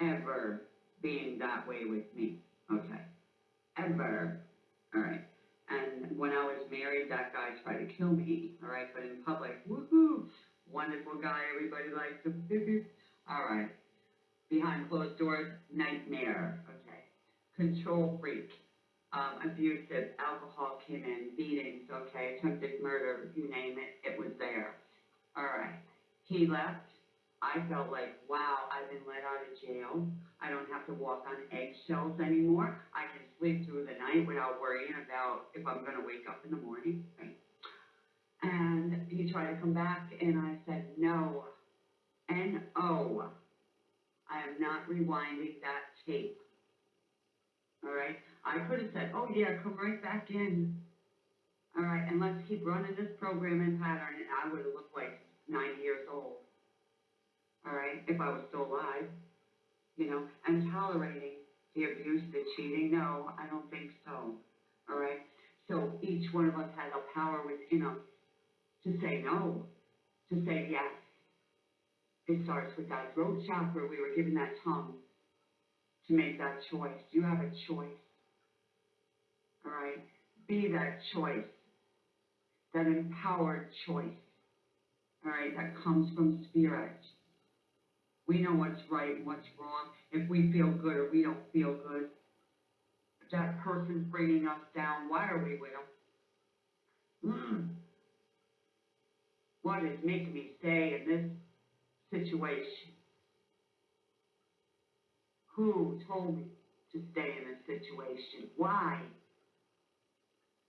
ever being that way with me. Okay? Ever. Alright. And when I was married, that guy tried to kill me. Alright? But in public, woohoo! Wonderful guy, everybody likes him. Alright. Behind closed doors, nightmare. Okay. Control freak. Um, abusive, alcohol came in, beatings, okay, attempted murder, you name it, it was there. Alright. He left. I felt like, wow, I've been let out of jail. I don't have to walk on eggshells anymore. I can sleep through the night without worrying about if I'm gonna wake up in the morning, right? He tried to come back and I said, no, N-O. I am not rewinding that tape. Alright, I could have said, oh yeah, come right back in. Alright, and let's keep running this program and pattern and I would have looked like ninety years old. Alright, if I was still alive, you know, and tolerating the abuse, the cheating, no, I don't think so. Alright, so each one of us has a power within us to say no, to say yes. It starts with that throat chakra, we were given that tongue to make that choice. You have a choice. Alright, be that choice, that empowered choice. Alright, that comes from spirit. We know what's right and what's wrong. If we feel good or we don't feel good, that person's bringing us down, why are we with them? Hmm. What is making me stay in this situation? Who told me to stay in this situation? Why?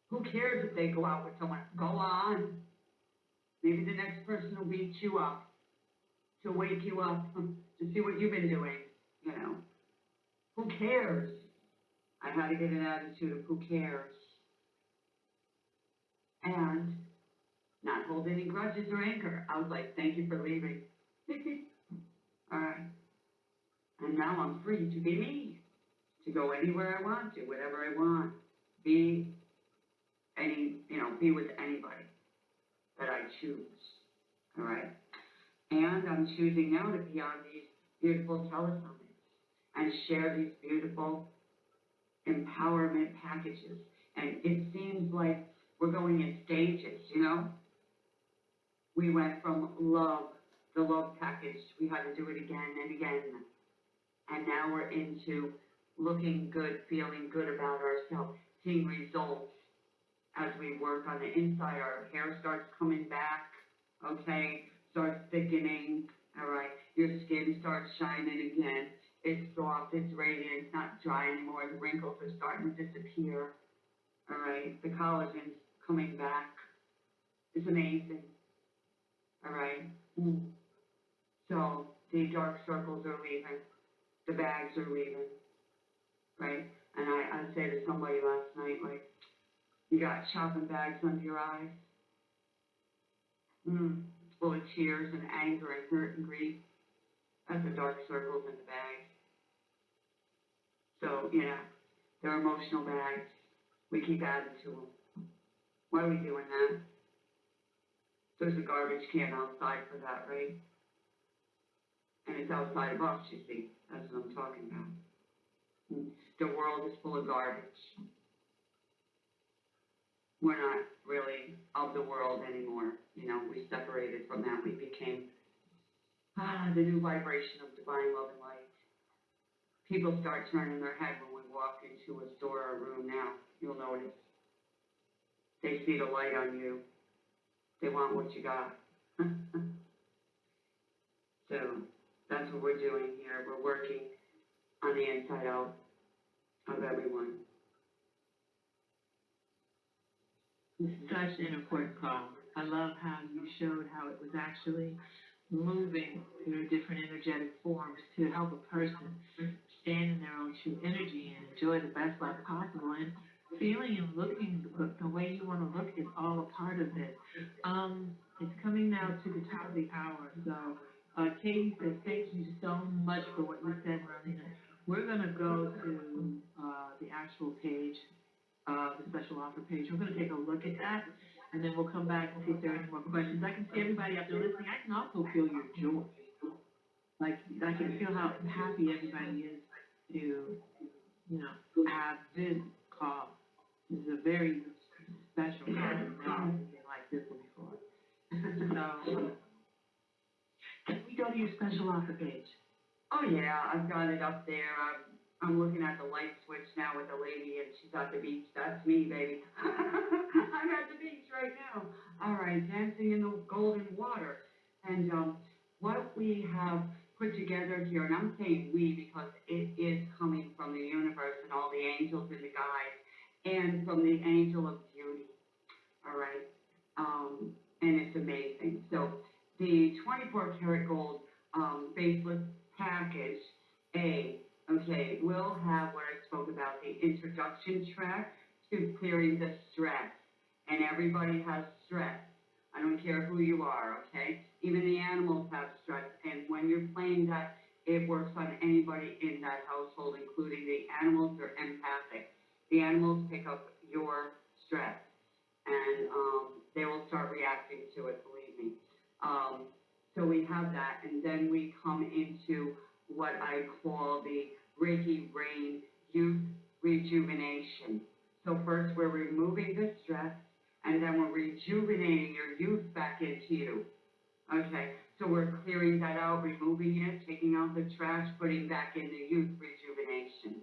Who cares if they go out with someone? Go on. Maybe the next person will beat you up, to wake you up, to see what you've been doing, you know. Who cares? I had to get an attitude of who cares. And not hold any grudges or anger. I was like, thank you for leaving. Alright. And now I'm free to be me, to go anywhere I want to, whatever I want, be any, you know, be with anybody that I choose, all right? And I'm choosing now to be on these beautiful telesummits and share these beautiful empowerment packages. And it seems like we're going in stages, you know? We went from love the love package, we had to do it again and again. And now we're into looking good, feeling good about ourselves, seeing results as we work on the inside, our hair starts coming back, okay? Starts thickening, all right? Your skin starts shining again. It's soft, it's radiant, it's not dry anymore, the wrinkles are starting to disappear, all right? The collagen's coming back. It's amazing, all right? Mm. So, the dark circles are leaving, the bags are leaving, right? And I, I said to somebody last night, like, you got shopping bags under your eyes. Mm, full of tears and anger and hurt and grief. That's the dark circles in the bags. So, yeah, they're emotional bags. We keep adding to them. Why are we doing that? There's a garbage can outside for that, right? And it's outside of us, you see. That's what I'm talking about. The world is full of garbage we're not really of the world anymore, you know, we separated from that, we became, ah, the new vibration of divine love and light. People start turning their head when we walk into a store or a room now, you'll notice. They see the light on you, they want what you got. So, that's what we're doing here, we're working on the inside out of everyone. This is Such an important call. I love how you showed how it was actually moving through different energetic forms to help a person stand in their own true energy and enjoy the best life possible. And feeling and looking the, way you want to look is all a part of it. Um, it's coming now to the top of the hour. So, uh, Katie says, thank you so much for what you said, Marlena. We're going to go to uh, the actual page uh, the special offer page. We're gonna take a look at that, and then we'll come back and see if there are any more questions. I can see everybody out there listening, I can also feel your joy. Like, I can feel how happy everybody is to, you know, have this call. This is a very special call, I've never anything like this one before. So, can we go to your special offer page? Oh, yeah, I've got it up there, I'm, I'm looking at the light switch now with the lady and she's at the beach, that's me, baby. I'm at the beach right now, all right, dancing in the golden water. And, um, what we have put together here, and I'm saying we because it is coming from the universe and all the angels and the guides, and from the angel of beauty, all right? Um, and it's amazing, so the twenty-four karat gold, um, faceless package, A, okay, will have what I spoke about, the introduction track to clearing the stress. And everybody has stress. I don't care who you are, okay? Even the animals have stress, and when you're playing that, it works on anybody in that household, including the animals are empathic. The animals pick up your stress, and, um, they will start reacting to it, believe me. Um, so we have that, and then we come into what I call the Reiki Rain Youth Rejuvenation. So first, we're removing the stress, and then we're rejuvenating your youth back into you. Okay, so we're clearing that out, removing it, taking out the trash, putting back in the youth rejuvenation.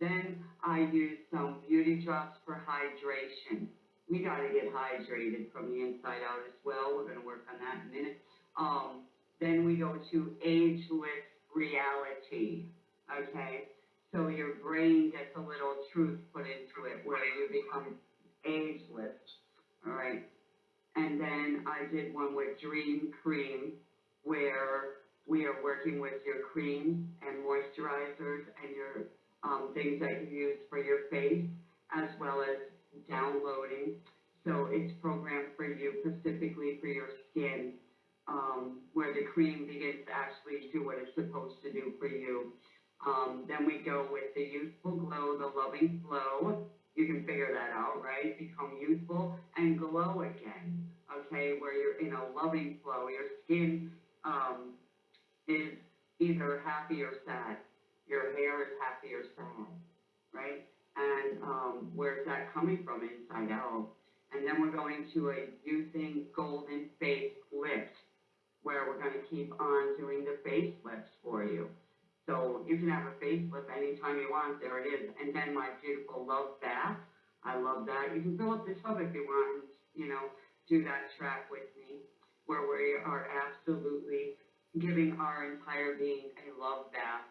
Then I use some beauty drops for hydration. We gotta get hydrated from the inside out as well, we're gonna work on that in a minute. Um, then we go to ageless reality, okay? So your brain gets a little truth put into it where you become ageless, all right? And then I did one with Dream Cream where we are working with your creams and moisturizers and your, um, things that you use for your face as well as downloading. So it's programmed for you specifically for your skin, um, where the cream begins to actually do what it's supposed to do for you. Um, then we go with the youthful glow, the loving flow. You can figure that out, right? Become youthful and glow again, okay? Where you're in a loving flow. Your skin, um, is either happy or sad. Your hair is happy or sad, right? And, um, where's that coming from? Inside out. And then we're going to a using golden face lift, where we're we're gonna keep on doing the facelifts for you. So you can have a facelift anytime you want, there it is, and then my beautiful love bath, I love that, you can fill up the tub if you want, and, you know, do that track with me, where we are absolutely giving our entire being a love bath.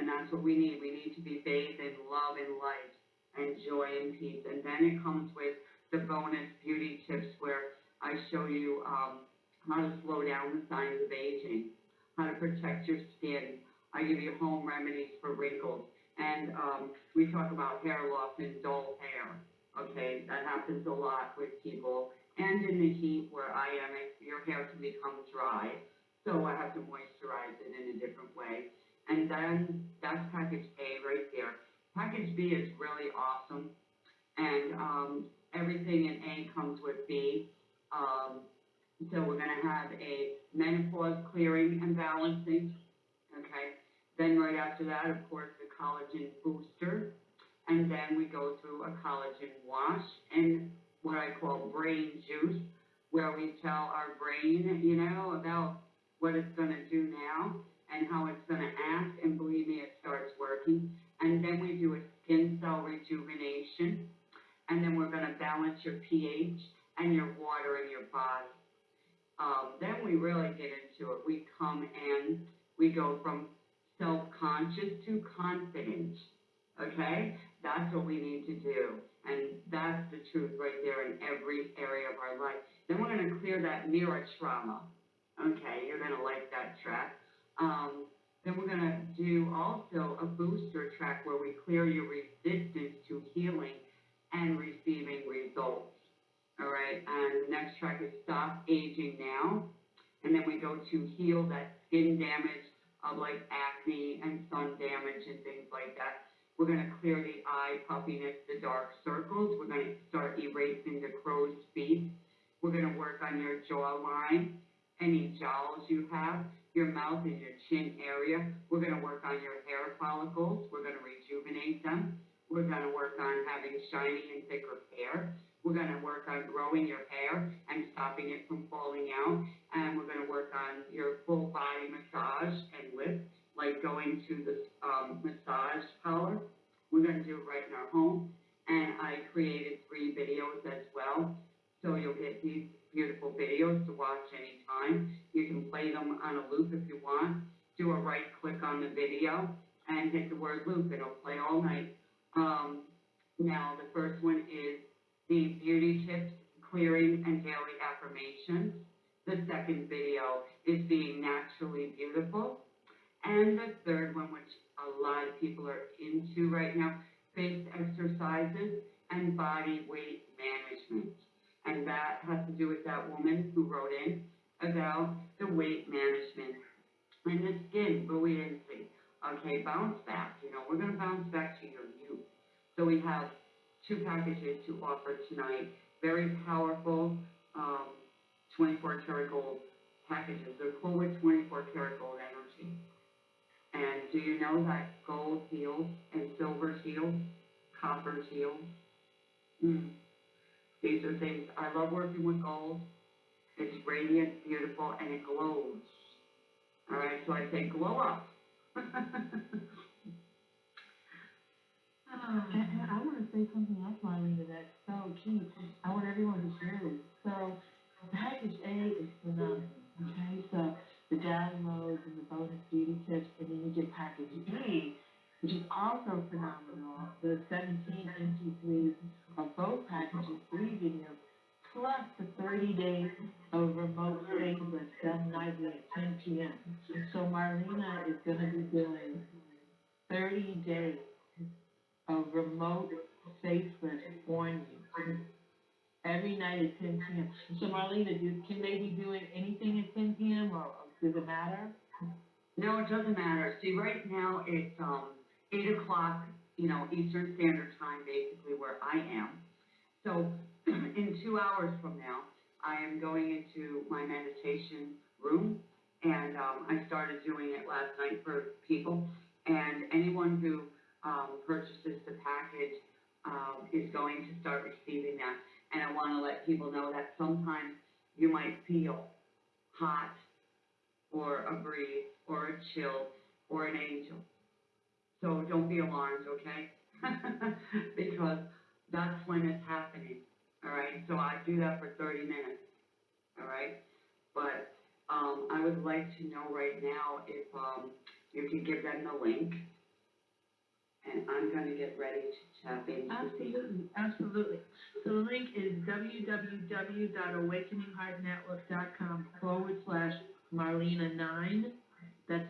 And that's what we need, we need to be bathed in love and light and joy and peace, and then it comes with the bonus beauty tips where I show you, um, how to slow down the signs of aging, how to protect your skin. I give you home remedies for wrinkles, and, um, we talk about hair loss and dull hair, okay? That happens a lot with people, and in the heat where I am, your hair can become dry, so I have to moisturize it in a different way. And then, that's package A right there. Package B is really awesome, and, um, everything in A comes with B. Um, so we're gonna have a menopause clearing and balancing, okay? Then right after that, of course, the collagen booster, and then we go through a collagen wash and what I call brain juice, where we tell our brain, you know, about what it's gonna do now and how it's gonna act, and believe me, it starts working. And then we do a skin cell rejuvenation, and then we're gonna balance your pH and your water in your body. Um, then we really get into it. We come in, we go from self-conscious to confident, okay? That's what we need to do. And that's the truth right there in every area of our life. Then we're gonna clear that mirror trauma. Okay, you're gonna like that track. Um, then we're gonna do also a booster track where we clear your resistance to healing and receiving results. All right, and the next track is Stop Aging Now. And then we go to heal that skin damage of like acne and sun damage and things like that. We're gonna clear the eye puffiness, the dark circles. We're gonna start erasing the crow's feet. We're gonna work on your jawline, any jowls you have, your mouth and your chin area. We're gonna work on your hair follicles. We're gonna rejuvenate them. We're gonna work on having shiny and thicker hair. We're gonna work on growing your hair and stopping it from falling out. And we're gonna work on your full body massage and lift, like going to the, um, massage parlor. We're gonna do it right in our home. And I created three videos as well. So you'll get these beautiful videos to watch anytime. You can play them on a loop if you want. Do a right click on the video and hit the word loop. It'll play all night. Um, now, the first one is the beauty tips, clearing and daily affirmations. The second video is being naturally beautiful. And the third one, which a lot of people are into right now, face exercises and body weight management. And that has to do with that woman who wrote in about the weight management and the skin buoyancy. Okay, bounce back, you know, we're gonna bounce back to your youth. So we have two packages to offer tonight, very powerful, um, twenty-four karat gold packages. They're full with twenty-four karat gold energy. And do you know that gold heals and silver heals, copper heals? Hmm. These are things, I love working with gold. It's radiant, beautiful, and it glows. All right, so I say glow up. And, I wanna say something else, Marlena, that's so key. I want everyone to share this. So, package A is phenomenal, okay? So, the downloads and the bonus beauty tips, and then you get package B, which is also phenomenal. The seventeen MP3s of both packages, three videos, plus the thirty days of remote facelifts done nightly at ten PM. So Marlena is gonna be doing thirty days of remote facelifts on you. Every night at ten PM. So Marlena, do, can they be doing anything at ten PM or does it matter? No, it doesn't matter. See, right now, it's, um, eight o'clock, you know, Eastern Standard Time, basically where I am. So, in two hours from now, I am going into my meditation room, and, um, I started doing it last night for people. And anyone who, um, purchases the package, um, is going to start receiving that. And I wanna let people know that sometimes you might feel hot, or a breeze, or a chill, or an angel. So don't be alarmed, okay? Because that's when it's happening, all right? So I do that for thirty minutes, all right? But, um, I would like to know right now if, um, you can give them the link. And I'm gonna get ready to tap into. Absolutely, absolutely. So the link is www.awakeningheartnetwork.com forward slash Marlena nine. That's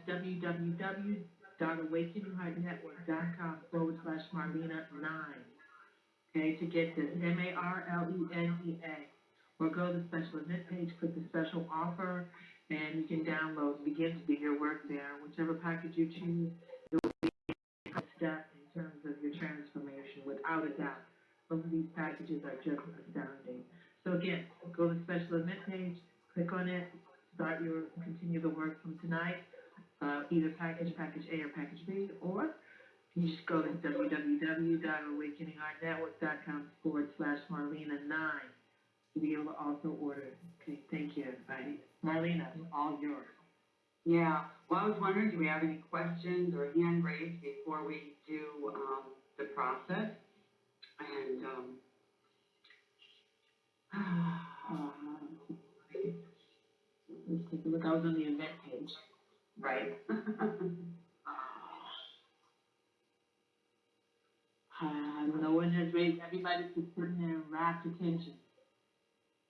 www.awakeningheartnetwork.com forward slash Marlena nine. Okay, to get this, M A R L E N E A. Or go to the special event page, click the special offer, and you can download, begin to do your work there. Whichever package you choose, it will be a step in terms of your transformation, without a doubt. Both of these packages are just astounding. So again, go to the special event page, click on it, start your, continue the work from tonight, uh, either package, package A or package B, or you just go to www.awakeningheartnetwork.com forward slash Marlena nine to be able to also order. Okay, thank you, everybody. Marlena, all yours. Yeah, well, I was wondering, do we have any questions or hand raised before we do, um, the process? And, um, Um, Let's take a look, I was on the event. Right? Uh, no one has raised, everybody's just sitting there in rapt attention.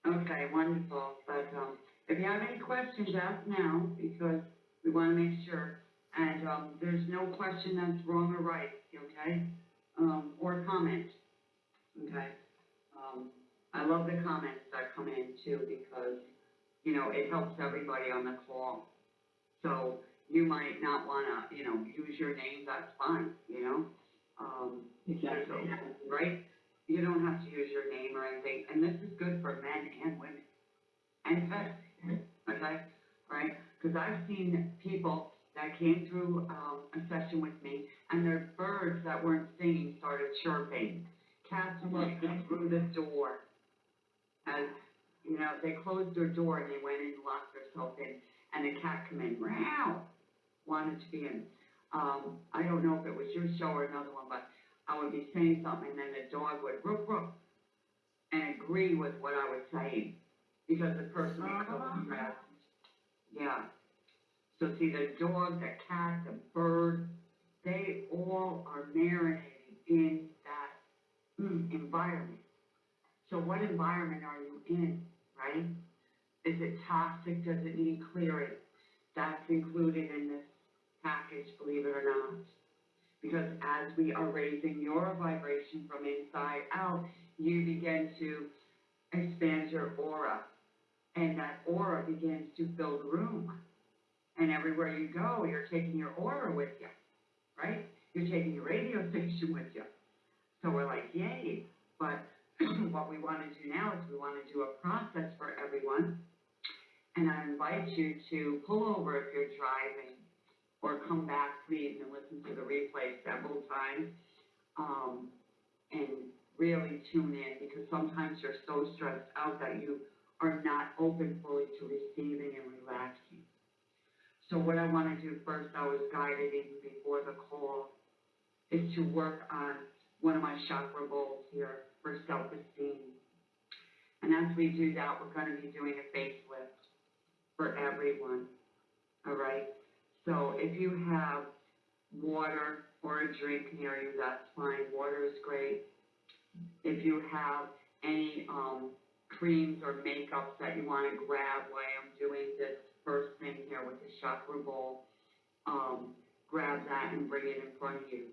Okay, wonderful, but, um, if you have any questions, ask now, because we wanna make sure. And, um, there's no question that's wrong or right, okay? Um, or comment, okay? Um, I love the comments that come in too, because, you know, it helps everybody on the call. So, you might not wanna, you know, use your name, that's fine, you know? Um, Exactly. right? You don't have to use your name or anything, and this is good for men and women. And pets, okay, right? Cause I've seen people that came through, um, a session with me, and their birds that weren't singing started chirping. Cats walking through the door. and, you know, they closed their door and they went and locked themselves in, and the cat come in, meow, wanted to be in. Um, I don't know if it was your show or another one, but I would be saying something and then the dog would roof roof and agree with what I was saying because the person was so Uh-huh. stressed. Yeah. So see, the dog, the cat, the bird, they all are marinating in that mm, environment. So what environment are you in, right? Is it toxic? Does it need clearing? That's included in this package, believe it or not. Because as we are raising your vibration from inside out, you begin to expand your aura. And that aura begins to fill the room. And everywhere you go, you're taking your aura with you, right? You're taking your radio station with you. So we're like, yay. But what we want to do now is we want to do a process for everyone. And I invite you to pull over if you're driving or come back, please, and listen to the replay several times. Um, and really tune in because sometimes you're so stressed out that you are not open fully to receiving and relaxing. So what I want to do first, I was guided in before the call, is to work on one of my chakra bowls here for self-esteem. And as we do that, we're going to be doing a facelift for everyone, all right? So if you have water or a drink near you, that's fine, water is great. If you have any, um, creams or makeups that you wanna grab while I'm doing this first thing here with the chakra bowl, um, grab that and bring it in front of you.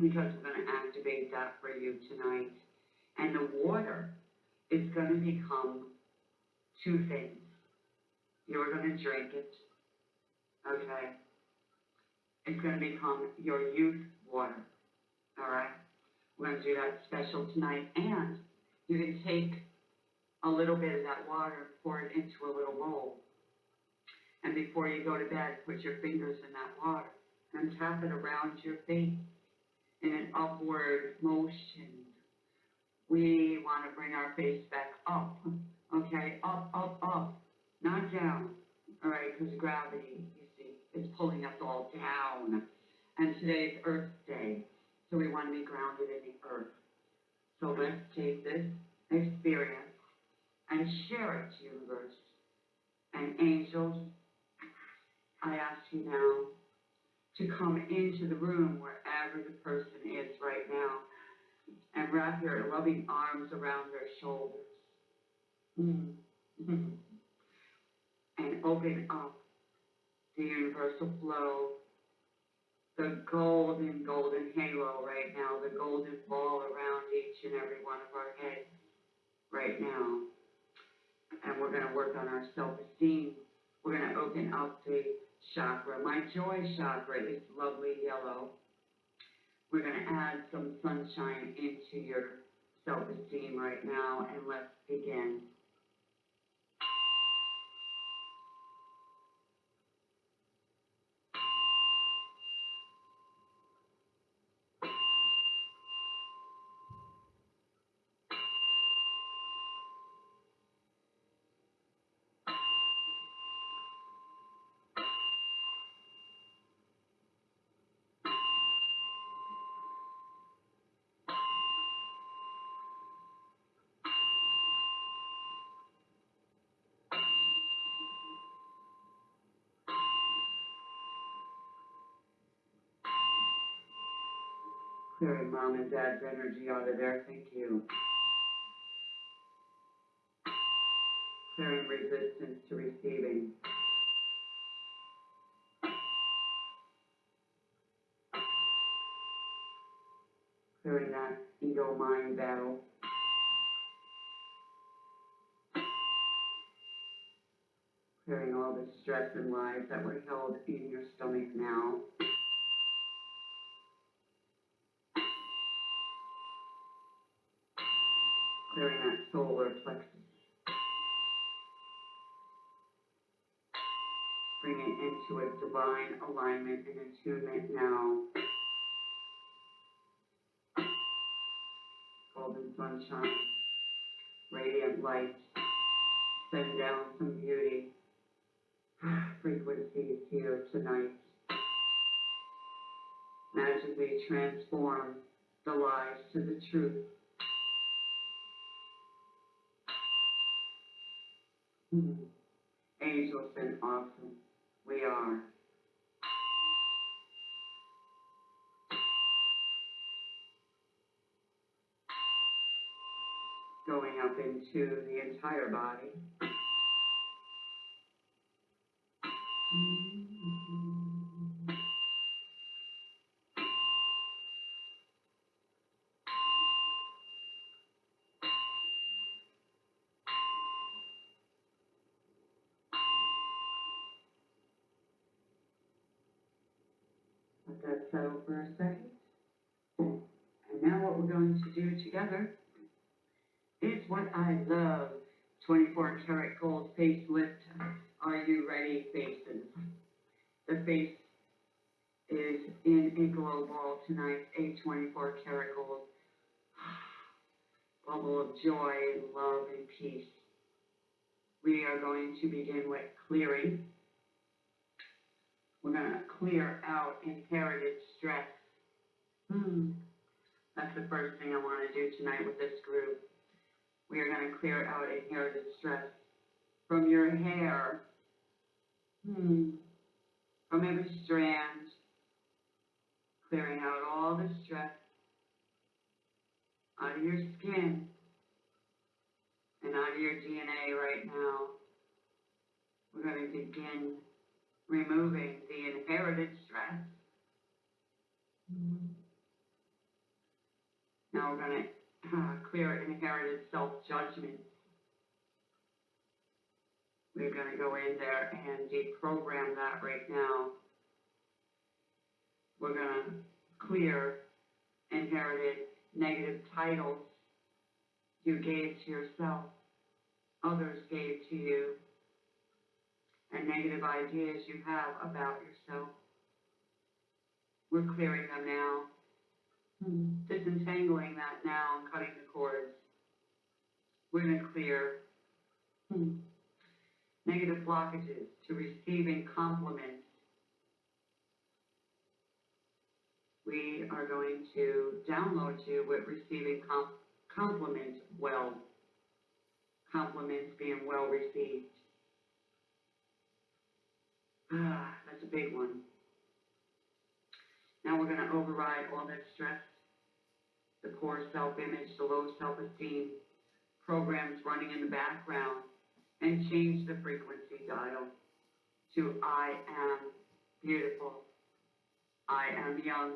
Because we're gonna activate that for you tonight. And the water is gonna become two things. You're gonna drink it, okay? It's gonna become your youth water, all right? We're gonna do that special tonight, and you can take a little bit of that water, pour it into a little bowl. And before you go to bed, put your fingers in that water and tap it around your face in an upward motion. We wanna bring our face back up, okay? Up, up, up, not down, all right, because gravity, you see, is pulling us all down. And today is Earth Day, so we want to be grounded in the earth. So let's take this experience and share it, to universe. And angels, I ask you now to come into the room wherever the person is right now and wrap your loving arms around their shoulders. Mm. open up the universal flow, the golden, golden halo right now, the golden ball around each and every one of our heads right now. And we're gonna work on our self-esteem. We're gonna open up the chakra. My joy chakra is lovely yellow. We're gonna add some sunshine into your self-esteem right now, and let's begin. Clearing mom and dad's energy out of there, thank you. Clearing resistance to receiving. Clearing that ego mind battle. Clearing all the stress and lies that were held in your stomach now. Clearing that solar plexus. Bring it into a divine alignment and attunement now. Golden sunshine, radiant light, send down some beauty. Frequencies here tonight. Magically transform the lies to the truth. Hmm. Angels and awesome. We are. Going up into the entire body. 24 karat gold face lift. Are you ready faces? The face is in a glow ball tonight, a 24 karat gold bubble of joy love and peace. We are going to begin with clearing. We're going to clear out inherited stress. Hmm. That's the first thing I want to do tonight with this group. We are gonna clear out inherited stress from your hair. Hmm. From every strand. Clearing out all the stress out of your skin and out of your DNA right now. We're gonna begin removing the inherited stress. Now we're gonna uh, clear inherited self-judgment. We're gonna go in there and deprogram that right now. We're gonna clear inherited negative titles you gave to yourself, others gave to you and negative ideas you have about yourself. We're clearing them now, disentangling that now and cutting the cords. We're gonna clear negative blockages to receiving compliments. We are going to download you with receiving com- compliments well. Compliments being well received. Ah, that's a big one. Now we're gonna override all that stress, the poor self-image, the low self-esteem, programs running in the background, and change the frequency dial to I am beautiful, I am young,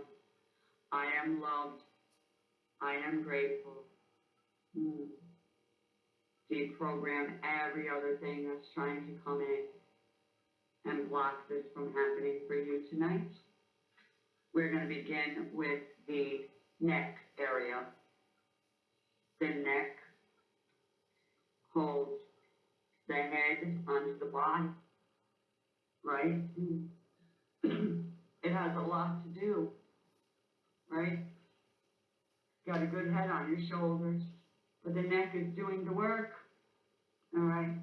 I am loved, I am grateful. Hmm. Deprogram every other thing that's trying to come in and block this from happening for you tonight. We're gonna begin with the neck area. The neck holds the head onto the body, right? It has a lot to do, right? Got a good head on your shoulders, but the neck is doing the work, all right?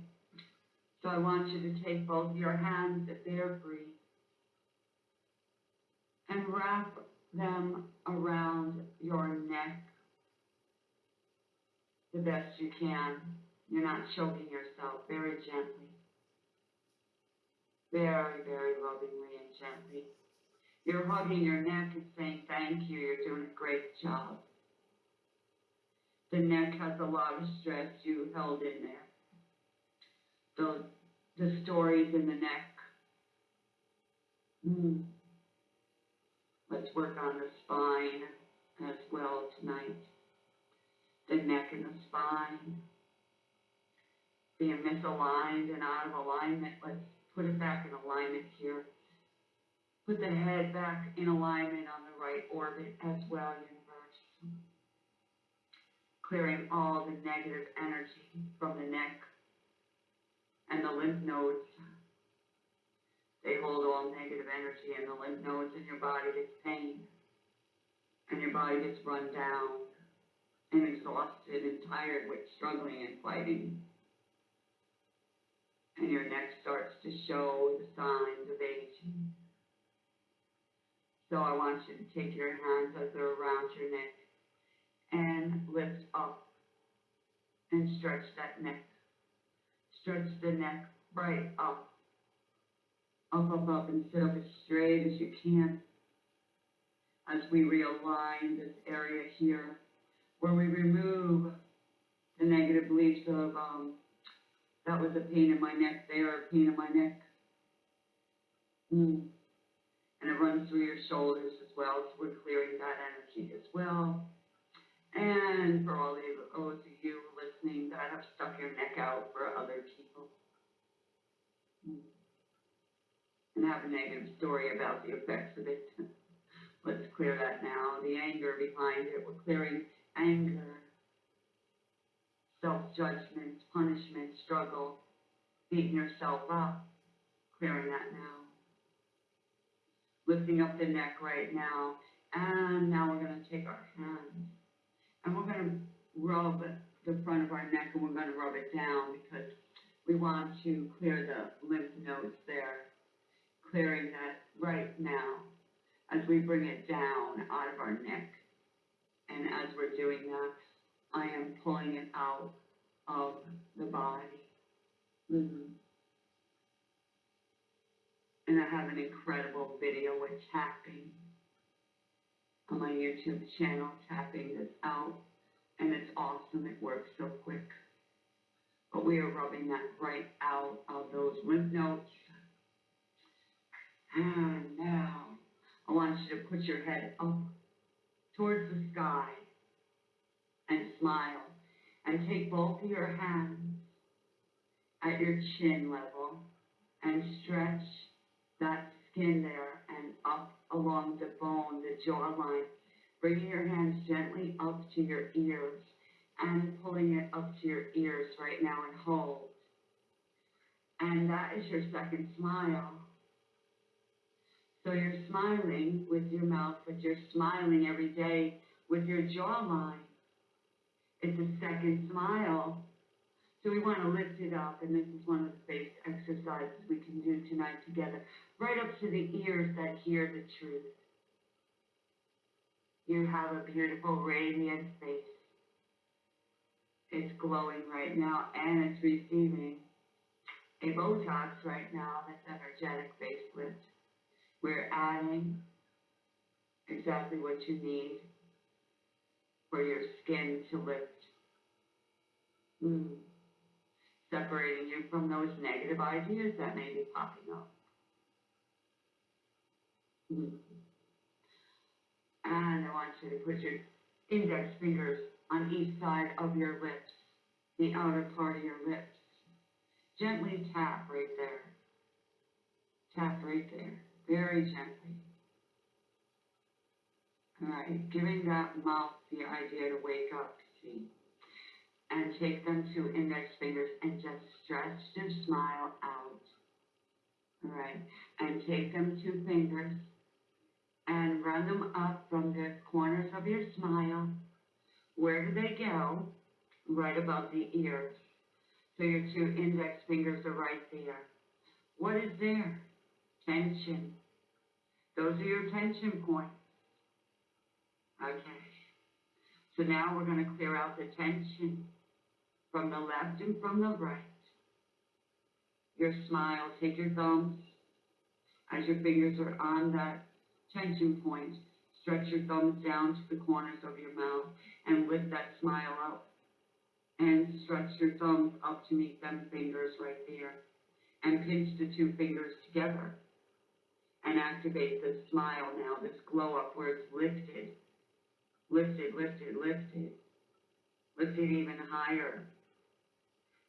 So I want you to take both your hands if they're free and wrap them around your neck the best you can. You're not choking yourself, very gently. Very, very lovingly and gently. You're hugging your neck and saying, thank you, you're doing a great job. The neck has a lot of stress you held in there. The, the stories in the neck. Hmm. Let's work on the spine as well tonight. The neck and the spine. Being misaligned and out of alignment, let's put it back in alignment here. Put the head back in alignment on the right orbit as well, universe. Clearing all the negative energy from the neck and the lymph nodes. They hold all negative energy and the lymph nodes in your body gets pain. And your body gets run down and exhausted and tired with struggling and fighting. And your neck starts to show the signs of aging. So I want you to take your hands as they're around your neck and lift up and stretch that neck. Stretch the neck right up. Up, up, up, and sit up as straight as you can. As we realign this area here, where we remove the negative beliefs of, um, that was a pain in my neck there, a pain in my neck. Mm. And it runs through your shoulders as well, so we're clearing that energy as well. And for all of those of you listening that have stuck your neck out for other people. Mm. And have a negative story about the effects of it. Let's clear that now. The anger behind it, we're clearing anger, self-judgment, punishment, struggle, beating yourself up, clearing that now. Lifting up the neck right now, and now we're gonna take our hands, and we're gonna rub the front of our neck, and we're gonna rub it down, because we want to clear the lymph nodes there, clearing that right now, as we bring it down out of our neck. And as we're doing that, I am pulling it out of the body. Mhm. And I have an incredible video with tapping on my YouTube channel, tapping this out. And it's awesome, it works so quick. But we are rubbing that right out of those lymph nodes. And now, I want you to put your head up towards the sky and smile and take both of your hands at your chin level and stretch that skin there and up along the bone, the jawline, bringing your hands gently up to your ears and pulling it up to your ears right now and hold. And that is your second smile. So you're smiling with your mouth, but you're smiling every day with your jawline. It's a second smile So we wanna lift it up, and this is one of the base exercises we can do tonight together, right up to the ears that hear the truth. You have a beautiful radiant face. It's glowing right now, and it's receiving a Botox right now, that's energetic facelift. We're adding exactly what you need for your skin to lift. Mm. Separating you from those negative ideas that may be popping up. Mm. And I want you to put your index fingers on each side of your lips, the outer part of your lips. Gently tap right there. Tap right there, very gently. Alright, giving that mouth the idea to wake up, see? And take them two index fingers and just stretch their smile out. Alright, and take them two fingers and run them up from the corners of your smile. Where do they go? Right above the ears. So your two index fingers are right there. What is there? Tension. Those are your tension points. Okay. So now we're going to clear out the tension from the left and from the right. Your smile, take your thumbs as your fingers are on that tension point. Stretch your thumbs down to the corners of your mouth and lift that smile up. And stretch your thumbs up to meet them fingers right there. And pinch the two fingers together. And activate this smile now, this glow up where it's lifted. Lifted, lifted, lifted. Lifted even higher.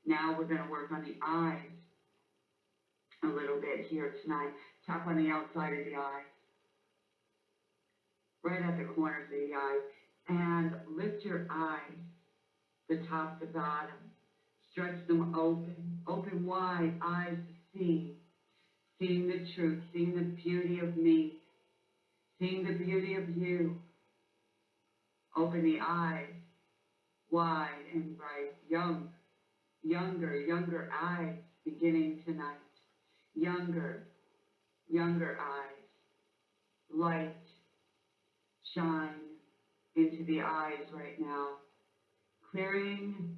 Now we're gonna work on the eyes a little bit here tonight. Tap on the outside of the eye. Right at the corners of the eye. And lift your eyes, the top to bottom. Stretch them open, open wide, eyes to see. Seeing the truth, seeing the beauty of me, seeing the beauty of you. Open the eyes, wide and bright, young, younger, younger eyes beginning tonight. Younger, younger eyes, light, shine into the eyes right now, clearing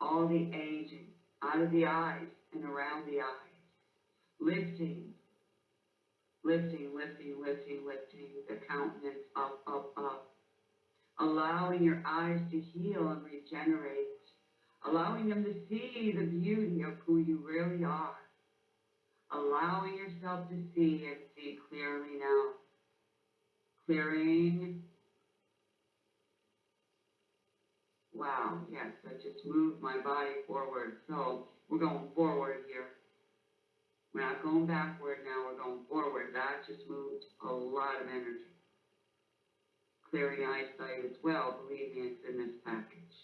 all the aging out of the eyes and around the eyes, lifting, lifting, lifting, lifting, lifting the countenance up, up, up, allowing your eyes to heal and regenerate, allowing them to see the beauty of who you really are, allowing yourself to see and see clearly now, clearing. Wow, yes, I just moved my body forward, so we're going forward here. We're not going backward now, we're going forward. That just moved a lot of energy. Clearing eyesight as well, believe me, it's in this package.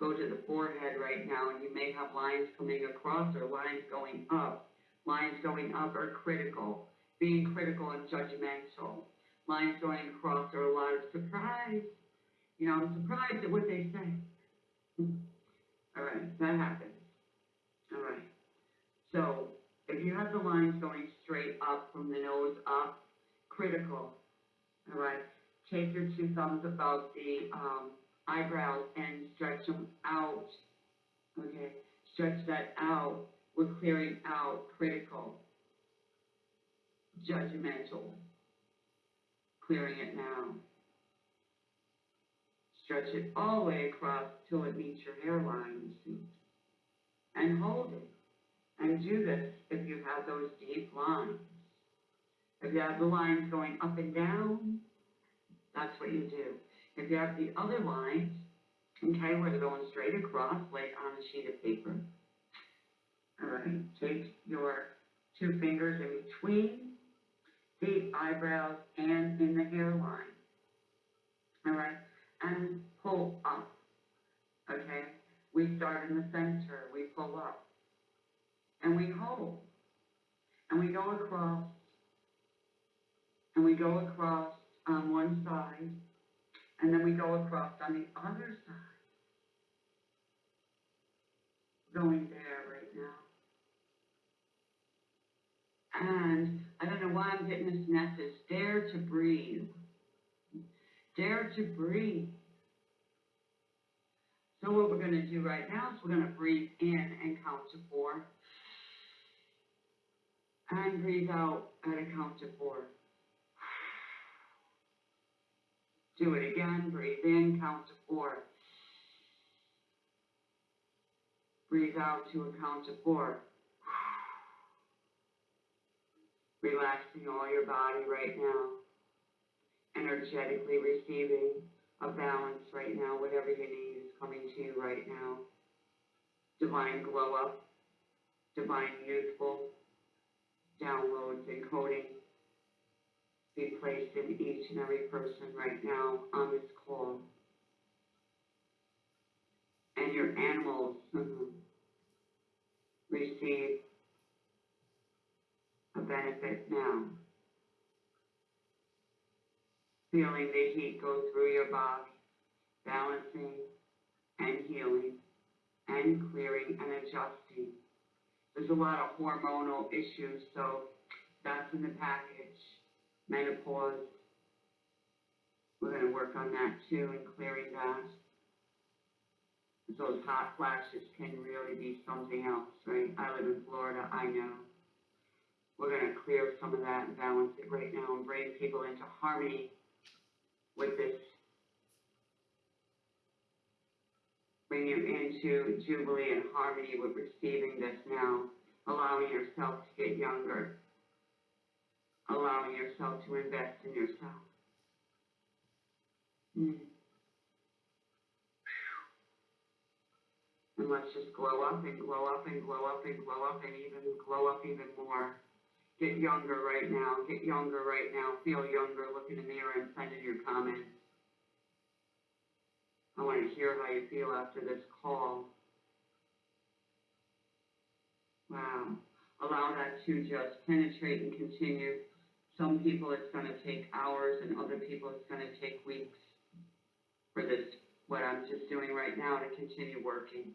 Go to the forehead right now, and you may have lines coming across or lines going up. Lines going up are critical, being critical and judgmental. Lines going across are a lot of surprise. You know, I'm surprised at what they say. All right, that happens. Right. So if you have the lines going straight up from the nose up, critical. All right. Take your two thumbs above the um, eyebrows and stretch them out. Okay. Stretch that out. We're clearing out critical, judgmental. Clearing it now. Stretch it all the way across till it meets your hairline. And hold it. And do this if you have those deep lines. If you have the lines going up and down, that's what you do. If you have the other lines, okay, where they're going straight across, like on a sheet of paper. All right, take your two fingers in between the eyebrows and in the hairline. All right, and pull up. Okay, we start in the center, we pull up, and we hold, and we go across, and we go across on one side, and then we go across on the other side, going there right now. And I don't know why I'm getting this message, dare to breathe. Dare to breathe. So what we're gonna do right now is we're gonna breathe in and count to four. And breathe out at a count to four. Do it again, breathe in, count to four. Breathe out to a count to four. Relaxing all your body right now. Energetically receiving a balance right now, whatever you need is coming to you right now. Divine glow up, divine youthful downloads and coding be placed in each and every person right now on this call. And your animals mhm, receive a benefit now. Feeling the heat go through your body, balancing and healing and clearing and adjusting. There's a lot of hormonal issues, so that's in the package. Menopause. We're gonna work on that too and clearing that. Those hot flashes can really be something else, right? I live in Florida, I know. We're gonna clear some of that and balance it right now and bring people into harmony with this. Bring you into jubilee and harmony with receiving this now, allowing yourself to get younger. Allowing yourself to invest in yourself. Hmm. And let's just glow up and glow up and glow up and glow up and even glow up even more. Get younger right now, get younger right now, feel younger, look in the mirror and send in your comments. I wanna hear how you feel after this call. Wow, allow that to just penetrate and continue. Some people it's gonna take hours and other people it's gonna take weeks for this, what I'm just doing right now to continue working.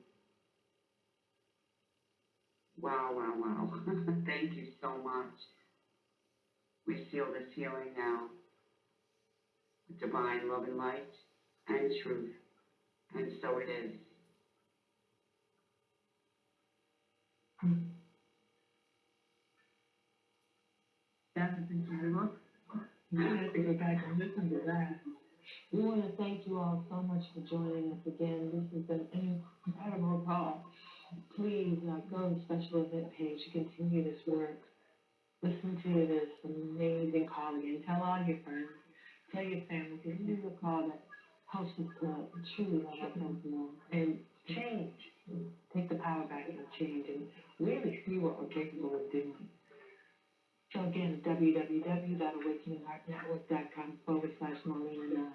Wow, wow, wow. Thank you so much. We seal this healing now with divine love and light and truth. And so it is. That was incredible. You have to go back and listen to that. We want to thank you all so much for joining us again. This has been an incredible call please like go on special event page to continue this work. Listen to this amazing call and Tell all your friends, tell your family, because this call that helps us to truly love ourselves and change. Take the power back and change and really see what we're capable of doing. So again, www.awakeningheartnetwork.com forward slash Marlena 9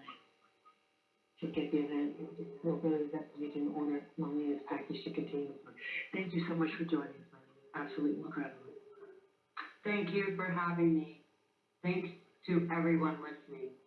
şirket yönetimi representative owner nominee package to continue. Thank you so much for joining us. Absolutely incredible. Thank you for having me. Thanks to everyone listening.